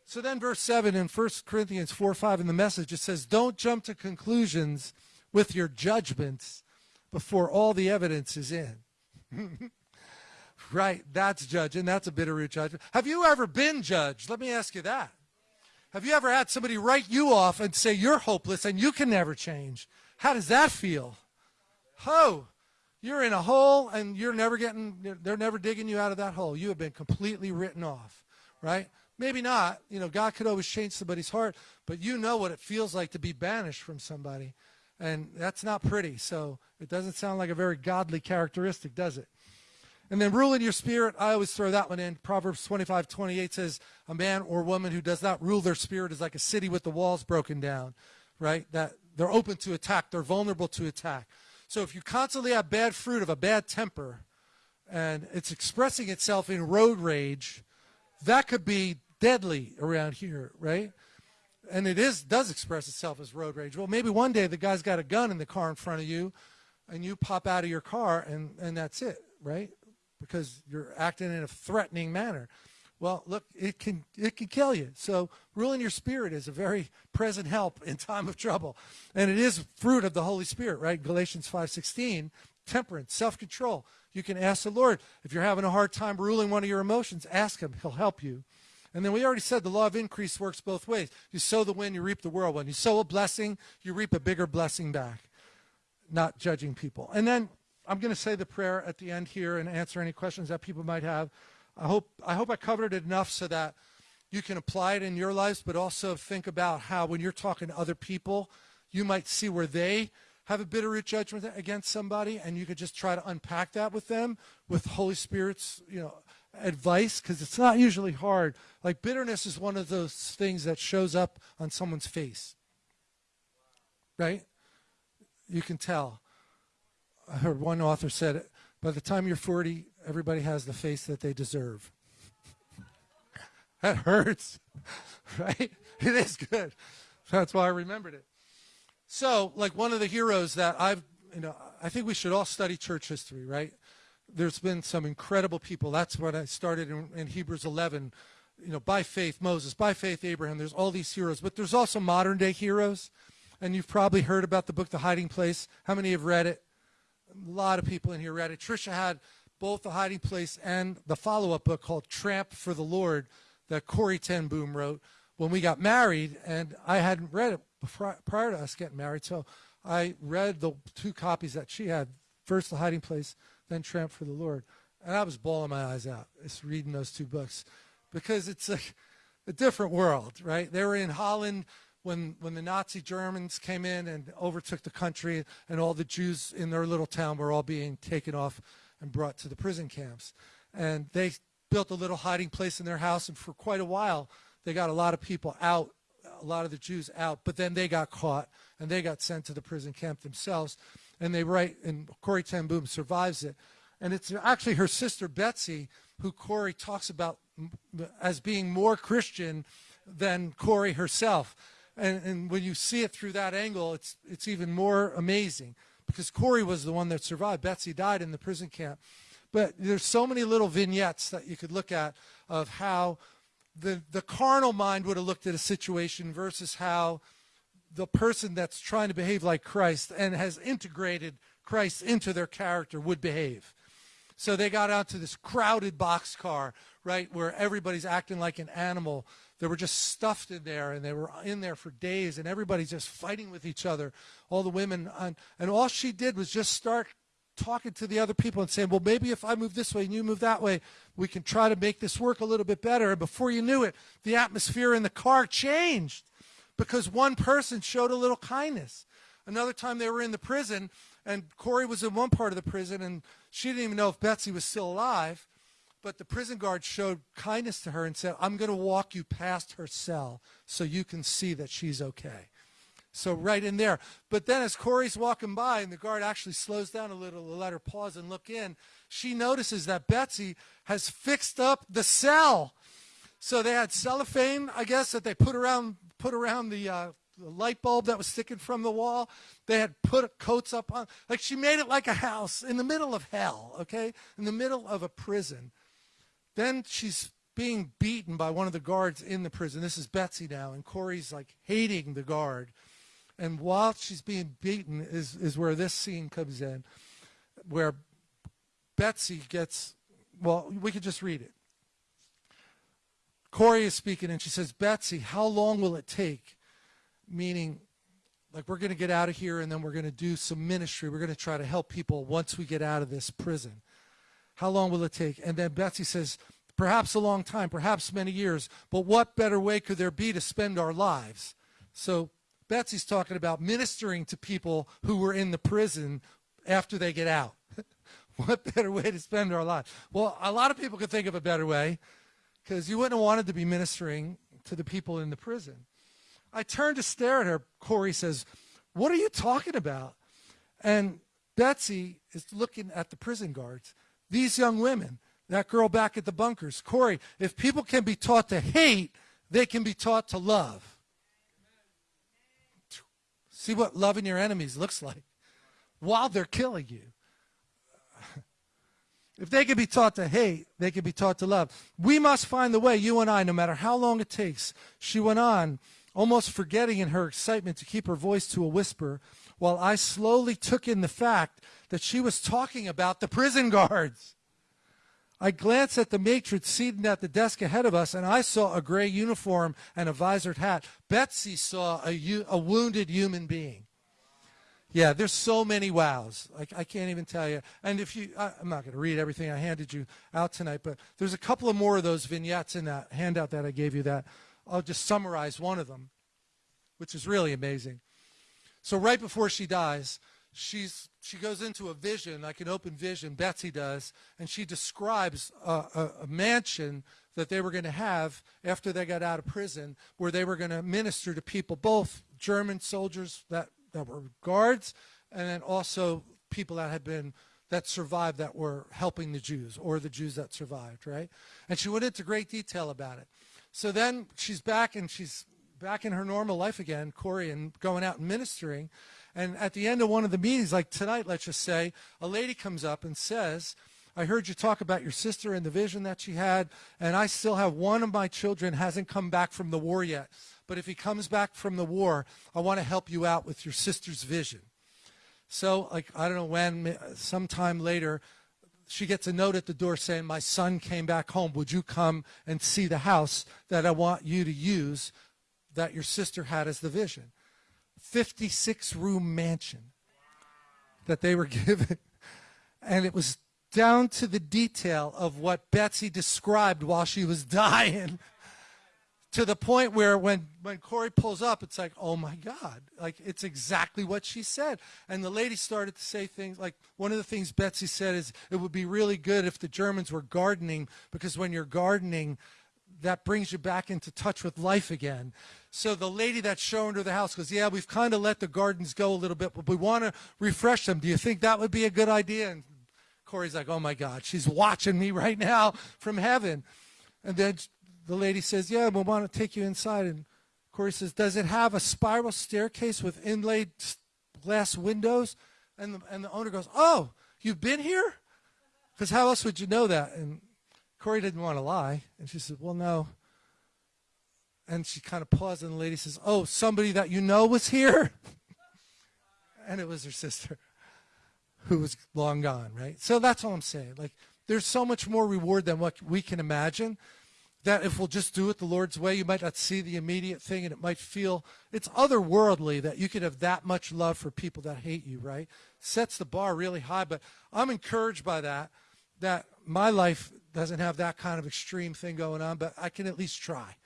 So then verse 7 in 1 Corinthians 4, 5 in the message, it says, don't jump to conclusions with your judgments before all the evidence is in. [LAUGHS] right, that's judging. That's a Bitterroot judgment. Have you ever been judged? Let me ask you that. Have you ever had somebody write you off and say you're hopeless and you can never change? How does that feel? Ho! You're in a hole and you're never getting, they're never digging you out of that hole. You have been completely written off, right? Maybe not. You know, God could always change somebody's heart, but you know what it feels like to be banished from somebody. And that's not pretty. So it doesn't sound like a very godly characteristic, does it? And then rule in your spirit, I always throw that one in. Proverbs 25, 28 says, a man or woman who does not rule their spirit is like a city with the walls broken down, right? That they're open to attack. They're vulnerable to attack. So if you constantly have bad fruit of a bad temper and it's expressing itself in road rage, that could be deadly around here, right? And it is does express itself as road rage. Well, maybe one day the guy's got a gun in the car in front of you and you pop out of your car and, and that's it, right? Because you're acting in a threatening manner. Well, look, it can it can kill you. So ruling your spirit is a very present help in time of trouble. And it is fruit of the Holy Spirit, right? Galatians 5:16, temperance, self-control. You can ask the Lord if you're having a hard time ruling one of your emotions, ask him, he'll help you. And then we already said the law of increase works both ways. You sow the wind, you reap the whirlwind. You sow a blessing, you reap a bigger blessing back. Not judging people. And then I'm going to say the prayer at the end here and answer any questions that people might have. I hope I hope I covered it enough so that you can apply it in your lives, but also think about how when you're talking to other people, you might see where they have a bitter root judgment against somebody, and you could just try to unpack that with them with Holy Spirit's, you know, advice, because it's not usually hard. Like bitterness is one of those things that shows up on someone's face, right? You can tell. I heard one author said, by the time you're 40, everybody has the face that they deserve. that hurts, [LAUGHS] right? It is good. That's why I remembered it. So, like one of the heroes that I've, you know, I think we should all study church history, right? There's been some incredible people. That's what I started in, in Hebrews 11. You know, by faith Moses, by faith Abraham. There's all these heroes, but there's also modern day heroes. And you've probably heard about the book The Hiding Place. How many have read it? Lot of people in here read it. Trisha had both The Hiding Place and the follow-up book called Tramp for the Lord that Corrie ten Boom wrote when we got married, and I hadn't read it prior to us getting married. So I read the two copies that she had first The Hiding Place, then Tramp for the Lord. And I was bawling my eyes out just reading those two books because it's a, a different world, right? They were in Holland when, when the Nazi Germans came in and overtook the country, and all the Jews in their little town were all being taken off and brought to the prison camps. And they built a little hiding place in their house, and for quite a while, they got a lot of people out a lot of the Jews out, but then they got caught and they got sent to the prison camp themselves. And they write, and Corrie ten Boom survives it. And it's actually her sister Betsy who Corrie talks about as being more Christian than Corrie herself. And, and when you see it through that angle, it's, it's even more amazing because Corrie was the one that survived. Betsy died in the prison camp. But there's so many little vignettes that you could look at of how the, the carnal mind would have looked at a situation versus how the person that's trying to behave like Christ and has integrated Christ into their character would behave. So they got out to this crowded boxcar, right, where everybody's acting like an animal. They were just stuffed in there, and they were in there for days, and everybody's just fighting with each other. All the women, and, and all she did was just start talking to the other people and saying, well, maybe if I move this way and you move that way, we can try to make this work a little bit better. And before you knew it, the atmosphere in the car changed because one person showed a little kindness. Another time they were in the prison, and Corrie was in one part of the prison, and she didn't even know if Betsy was still alive. But the prison guard showed kindness to her and said, I'm going to walk you past her cell so you can see that she's okay. So right in there. But then as Corrie's walking by and the guard actually slows down a little to let her pause and look in, she notices that Betsy has fixed up the cell. So they had cellophane, I guess, that they put around put around the, uh, the light bulb that was sticking from the wall. They had put coats up on, like she made it like a house in the middle of hell, okay, in the middle of a prison. Then she's being beaten by one of the guards in the prison. This is Betsy now, and Corrie's like hating the guard. And while she's being beaten is, is where this scene comes in, where Betsy gets, well, we could just read it. Corrie is speaking and she says, Betsy, how long will it take? Meaning, like, we're going to get out of here and then we're going to do some ministry. We're going to try to help people once we get out of this prison. How long will it take? And then Betsy says, perhaps a long time, perhaps many years, but what better way could there be to spend our lives? So Betsy's talking about ministering to people who were in the prison after they get out. [LAUGHS] what better way to spend our lives? Well, a lot of people could think of a better way because you wouldn't have wanted to be ministering to the people in the prison. I turned to stare at her. Corrie says, What are you talking about? And Betsy is looking at the prison guards. These young women, that girl back at the bunkers. Corrie, if people can be taught to hate, they can be taught to love. See what loving your enemies looks like while they're killing you. If they can be taught to hate, they can be taught to love. We must find the way, you and I, no matter how long it takes. She went on, almost forgetting in her excitement to keep her voice to a whisper, while I slowly took in the fact that she was talking about the prison guards. I glanced at the matron seated at the desk ahead of us, and I saw a gray uniform and a visored hat. Betsy saw a, a wounded human being. Yeah, there's so many wows. Like I can't even tell you. And if you, I, I'm not going to read everything I handed you out tonight, but there's a couple of more of those vignettes in that handout that I gave you. That I'll just summarize one of them, which is really amazing. So right before she dies, she's she goes into a vision, like an open vision. Betsy does, and she describes a, a, a mansion that they were going to have after they got out of prison, where they were going to minister to people, both German soldiers that that were guards, and then also people that had been that survived that were helping the Jews or the Jews that survived, right? And she went into great detail about it. So then she's back and she's back in her normal life again, Corrie, and going out and ministering. And at the end of one of the meetings, like tonight, let's just say, a lady comes up and says, I heard you talk about your sister and the vision that she had, and I still have one of my children hasn't come back from the war yet but if he comes back from the war, I want to help you out with your sister's vision. So, like, I don't know when, sometime later, she gets a note at the door saying, My son came back home. Would you come and see the house that I want you to use that your sister had as the vision? 56 room mansion that they were [LAUGHS] given. And it was down to the detail of what Betsy described while she was dying [LAUGHS] to the point where when, when Corrie pulls up, it's like, oh my God, like it's exactly what she said. And the lady started to say things like, one of the things Betsy said is, it would be really good if the Germans were gardening, because when you're gardening, that brings you back into touch with life again. So the lady that's showing her the house goes, yeah, we've kind of let the gardens go a little bit, but we want to refresh them. Do you think that would be a good idea? And Corrie's like, oh my God, she's watching me right now from heaven. And then the lady says, yeah, we want to take you inside. And Corrie says, does it have a spiral staircase with inlaid glass windows? And the, and the owner goes, oh, you've been here? Because how else would you know that? And Corrie didn't want to lie. And she said, well, no. And she kind of paused, and the lady says, oh, somebody that you know was here? [LAUGHS] and it was her sister who was long gone, right? So that's all I'm saying. Like, there's so much more reward than what we can imagine that if we'll just do it the Lord's way, you might not see the immediate thing and it might feel it's otherworldly that you could have that much love for people that hate you, right? Sets the bar really high, but I'm encouraged by that, that my life doesn't have that kind of extreme thing going on, but I can at least try.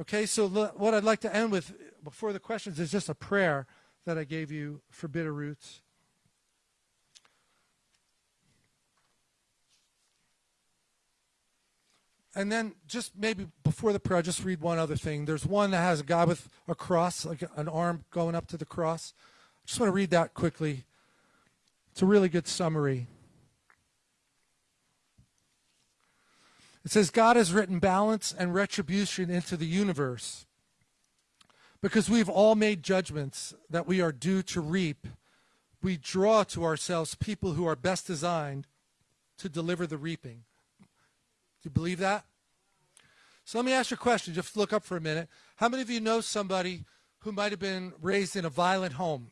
Okay, so what I'd like to end with before the questions is just a prayer that I gave you for Bitter Roots. and then just maybe before the prayer, I'll just read one other thing. There's one that has a guy with a cross, like an arm going up to the cross. I just want to read that quickly. It's a really good summary. It says, God has written balance and retribution into the universe. Because we've all made judgments that we are due to reap, we draw to ourselves people who are best designed to deliver the reaping. Do you believe that? So let me ask you a question. Just look up for a minute. How many of you know somebody who might have been raised in a violent home?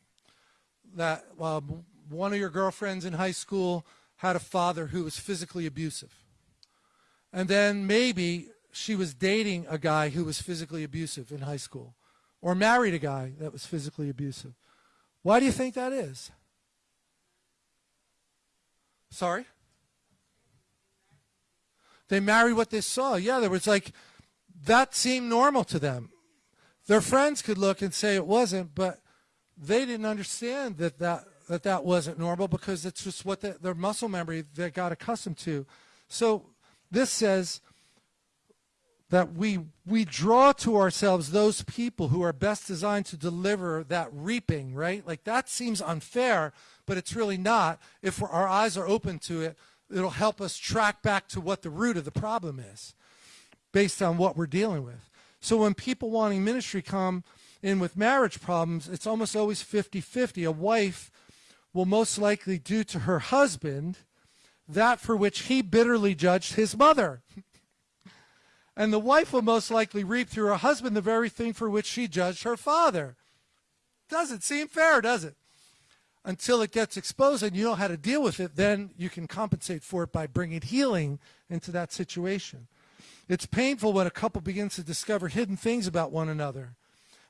That uh, one of your girlfriends in high school had a father who was physically abusive. And then maybe she was dating a guy who was physically abusive in high school or married a guy that was physically abusive. Why do you think that is? Sorry? They married what they saw. Yeah, there was like, that seemed normal to them. Their friends could look and say it wasn't, but they didn't understand that that, that, that wasn't normal because it's just what the, their muscle memory they got accustomed to. So this says that we, we draw to ourselves those people who are best designed to deliver that reaping, right? Like that seems unfair, but it's really not if our eyes are open to it it'll help us track back to what the root of the problem is based on what we're dealing with. So when people wanting ministry come in with marriage problems, it's almost always 50-50. A wife will most likely do to her husband that for which he bitterly judged his mother. and the wife will most likely reap through her husband the very thing for which she judged her father. Doesn't seem fair, does it? until it gets exposed and you know how to deal with it, then you can compensate for it by bringing healing into that situation. It's painful when a couple begins to discover hidden things about one another.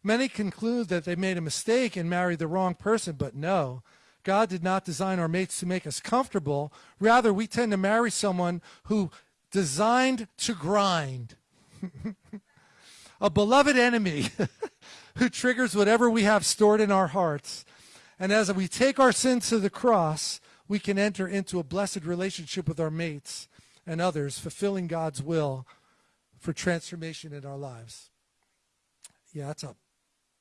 Many conclude that they made a mistake and married the wrong person, but no. God did not design our mates to make us comfortable. Rather, we tend to marry someone who designed to grind. [LAUGHS] a beloved enemy [LAUGHS] who triggers whatever we have stored in our hearts. And as we take our sins to the cross, we can enter into a blessed relationship with our mates and others, fulfilling God's will for transformation in our lives. Yeah, that's a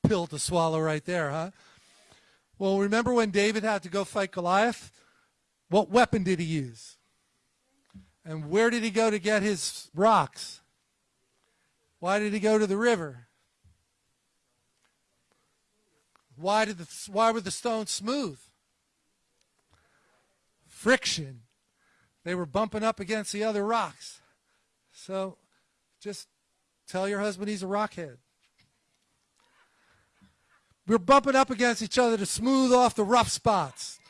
pill to swallow right there, huh? Well, remember when David had to go fight Goliath? What weapon did he use? And where did he go to get his rocks? Why did he go to the river? Why did the why were the stones smooth? Friction. They were bumping up against the other rocks. So just tell your husband he's a rockhead. We're bumping up against each other to smooth off the rough spots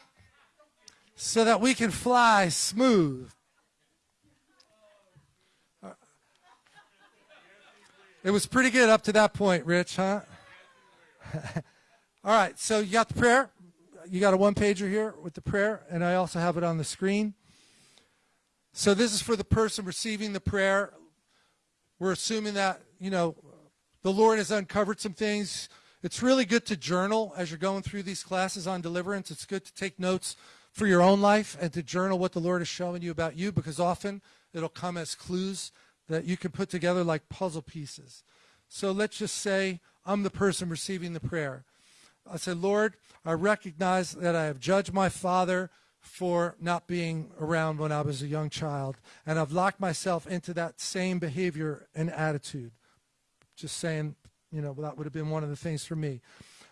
so that we can fly smooth. It was pretty good up to that point, Rich, huh? [LAUGHS] All right, so you got the prayer. You got a one pager here with the prayer, and I also have it on the screen. So this is for the person receiving the prayer. We're assuming that, you know, the Lord has uncovered some things. It's really good to journal as you're going through these classes on deliverance. It's good to take notes for your own life and to journal what the Lord is showing you about you because often it'll come as clues that you can put together like puzzle pieces. So let's just say I'm the person receiving the prayer. I say, Lord, I recognize that I have judged my father for not being around when I was a young child, and I've locked myself into that same behavior and attitude. Just saying, you know, that would have been one of the things for me.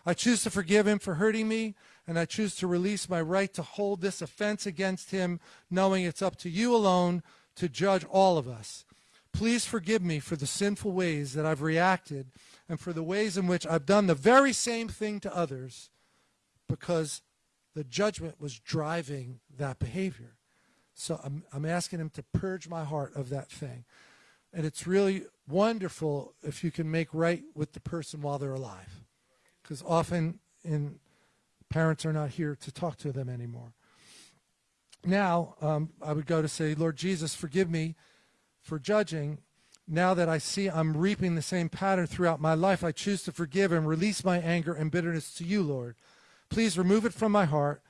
I choose to forgive him for hurting me, and I choose to release my right to hold this offense against him, knowing it's up to you alone to judge all of us. Please forgive me for the sinful ways that I've reacted and for the ways in which I've done the very same thing to others because the judgment was driving that behavior. So I'm, I'm asking him to purge my heart of that thing. And it's really wonderful if you can make right with the person while they're alive. Because often in, parents are not here to talk to them anymore. Now, um, I would go to say, Lord Jesus, forgive me for judging now that I see I'm reaping the same pattern throughout my life, I choose to forgive and release my anger and bitterness to you, Lord. Please remove it from my heart.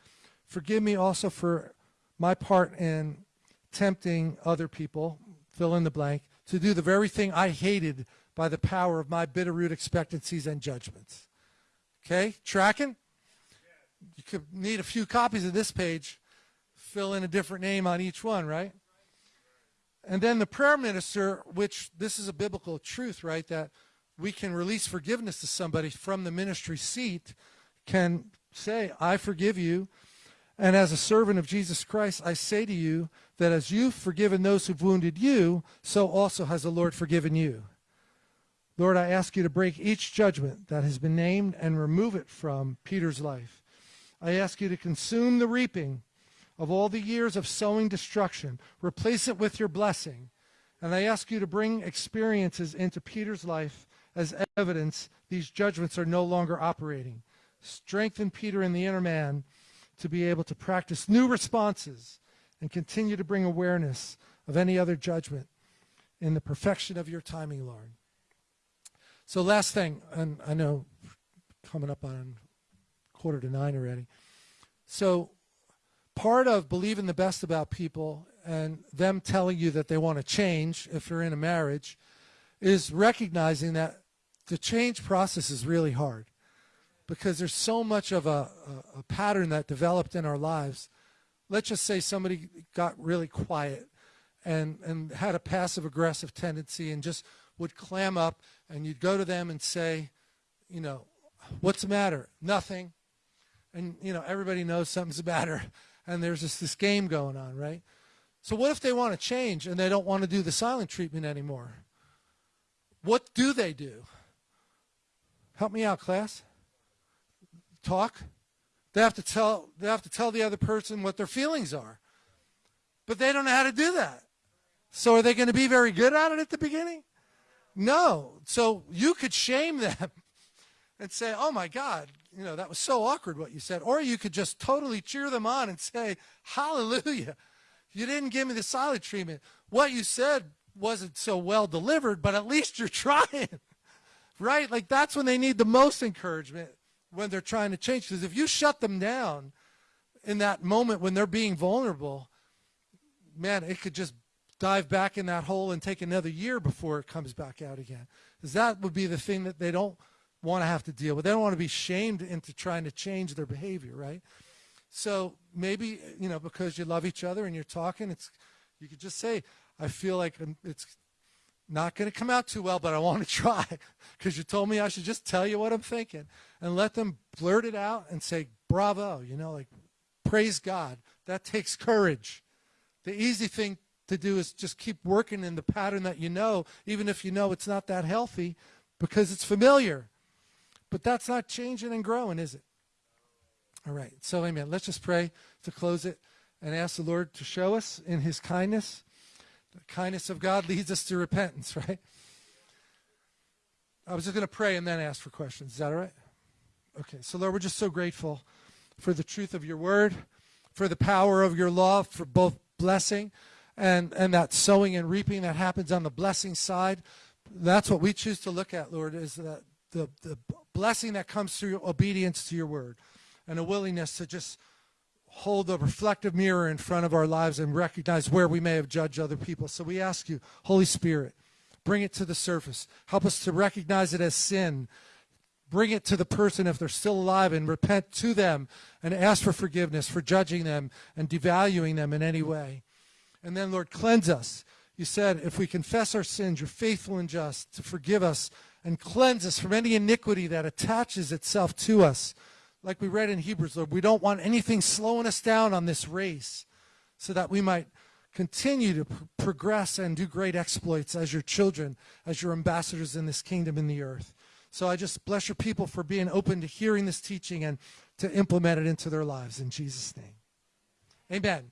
Forgive me also for my part in tempting other people, fill in the blank, to do the very thing I hated by the power of my bitter root expectancies and judgments. Okay, tracking? You could need a few copies of this page, fill in a different name on each one, right? And then the prayer minister, which this is a biblical truth, right, that we can release forgiveness to somebody from the ministry seat, can say, I forgive you. And as a servant of Jesus Christ, I say to you that as you've forgiven those who've wounded you, so also has the Lord forgiven you. Lord, I ask you to break each judgment that has been named and remove it from Peter's life. I ask you to consume the reaping of all the years of sowing destruction. Replace it with your blessing. And I ask you to bring experiences into Peter's life as evidence these judgments are no longer operating. Strengthen Peter in the inner man to be able to practice new responses and continue to bring awareness of any other judgment in the perfection of your timing, Lord. So last thing, and I know coming up on quarter to nine already. So part of believing the best about people and them telling you that they want to change if you're in a marriage is recognizing that the change process is really hard because there's so much of a, a, a, pattern that developed in our lives. Let's just say somebody got really quiet and, and had a passive aggressive tendency and just would clam up and you'd go to them and say, you know, what's the matter? Nothing. And, you know, everybody knows something's the matter [LAUGHS] and there's just this game going on, right? So what if they want to change and they don't want to do the silent treatment anymore? What do they do? Help me out, class. Talk. They have to tell they have to tell the other person what their feelings are. But they don't know how to do that. So are they going to be very good at it at the beginning? No. So you could shame them [LAUGHS] and say, oh my God, you know, that was so awkward what you said. Or you could just totally cheer them on and say, hallelujah, you didn't give me the silent treatment. What you said wasn't so well delivered, but at least you're [LAUGHS] trying, right? Like that's when they need the most encouragement when they're trying to change. Because if you shut them down in that moment when they're being vulnerable, man, it could just dive back in that hole and take another year before it comes back out again. Because that would be the thing that they don't want to have to deal with. They don't want to be shamed into trying to change their behavior, right? So maybe, you know, because you love each other and you're talking, it's you could just say, I feel like it's not going to come out too well, but I want to [LAUGHS] try because you told me I should just tell you what I'm thinking and let them blurt it out and say, bravo, you know, like, praise God. That takes courage. The easy thing to do is just keep working in the pattern that you know, even if you know it's not that healthy because it's familiar. But that's not changing and growing, is it? All right. So, amen. Let's just pray to close it and ask the Lord to show us in his kindness. The kindness of God leads us to repentance, [LAUGHS] right? I was just going to pray and then ask for questions. Is that all right? Okay. So, Lord, we're just so grateful for the truth of your word, for the power of your law, for both blessing and, and that sowing and reaping that happens on the blessing side. That's what we choose to look at, Lord, is that the, the blessing that comes through obedience to your word and a willingness to just hold the reflective mirror in front of our lives and recognize where we may have judged other people. So we ask you, Holy Spirit, bring it to the surface. Help us to recognize it as sin. Bring it to the person if they're still alive and repent to them and ask for forgiveness for judging them and devaluing them in any way. And then, Lord, cleanse us. You said, if we confess our sins, you're faithful and just to forgive us and cleanse us from any iniquity that attaches itself to us. Like we read in Hebrews, Lord, we don't want anything slowing us down on this race so that we might continue to progress and do great exploits as your children, as your ambassadors in this kingdom in the earth. So I just bless your people for being open to hearing this teaching and to implement it into their lives in Jesus' name. Amen.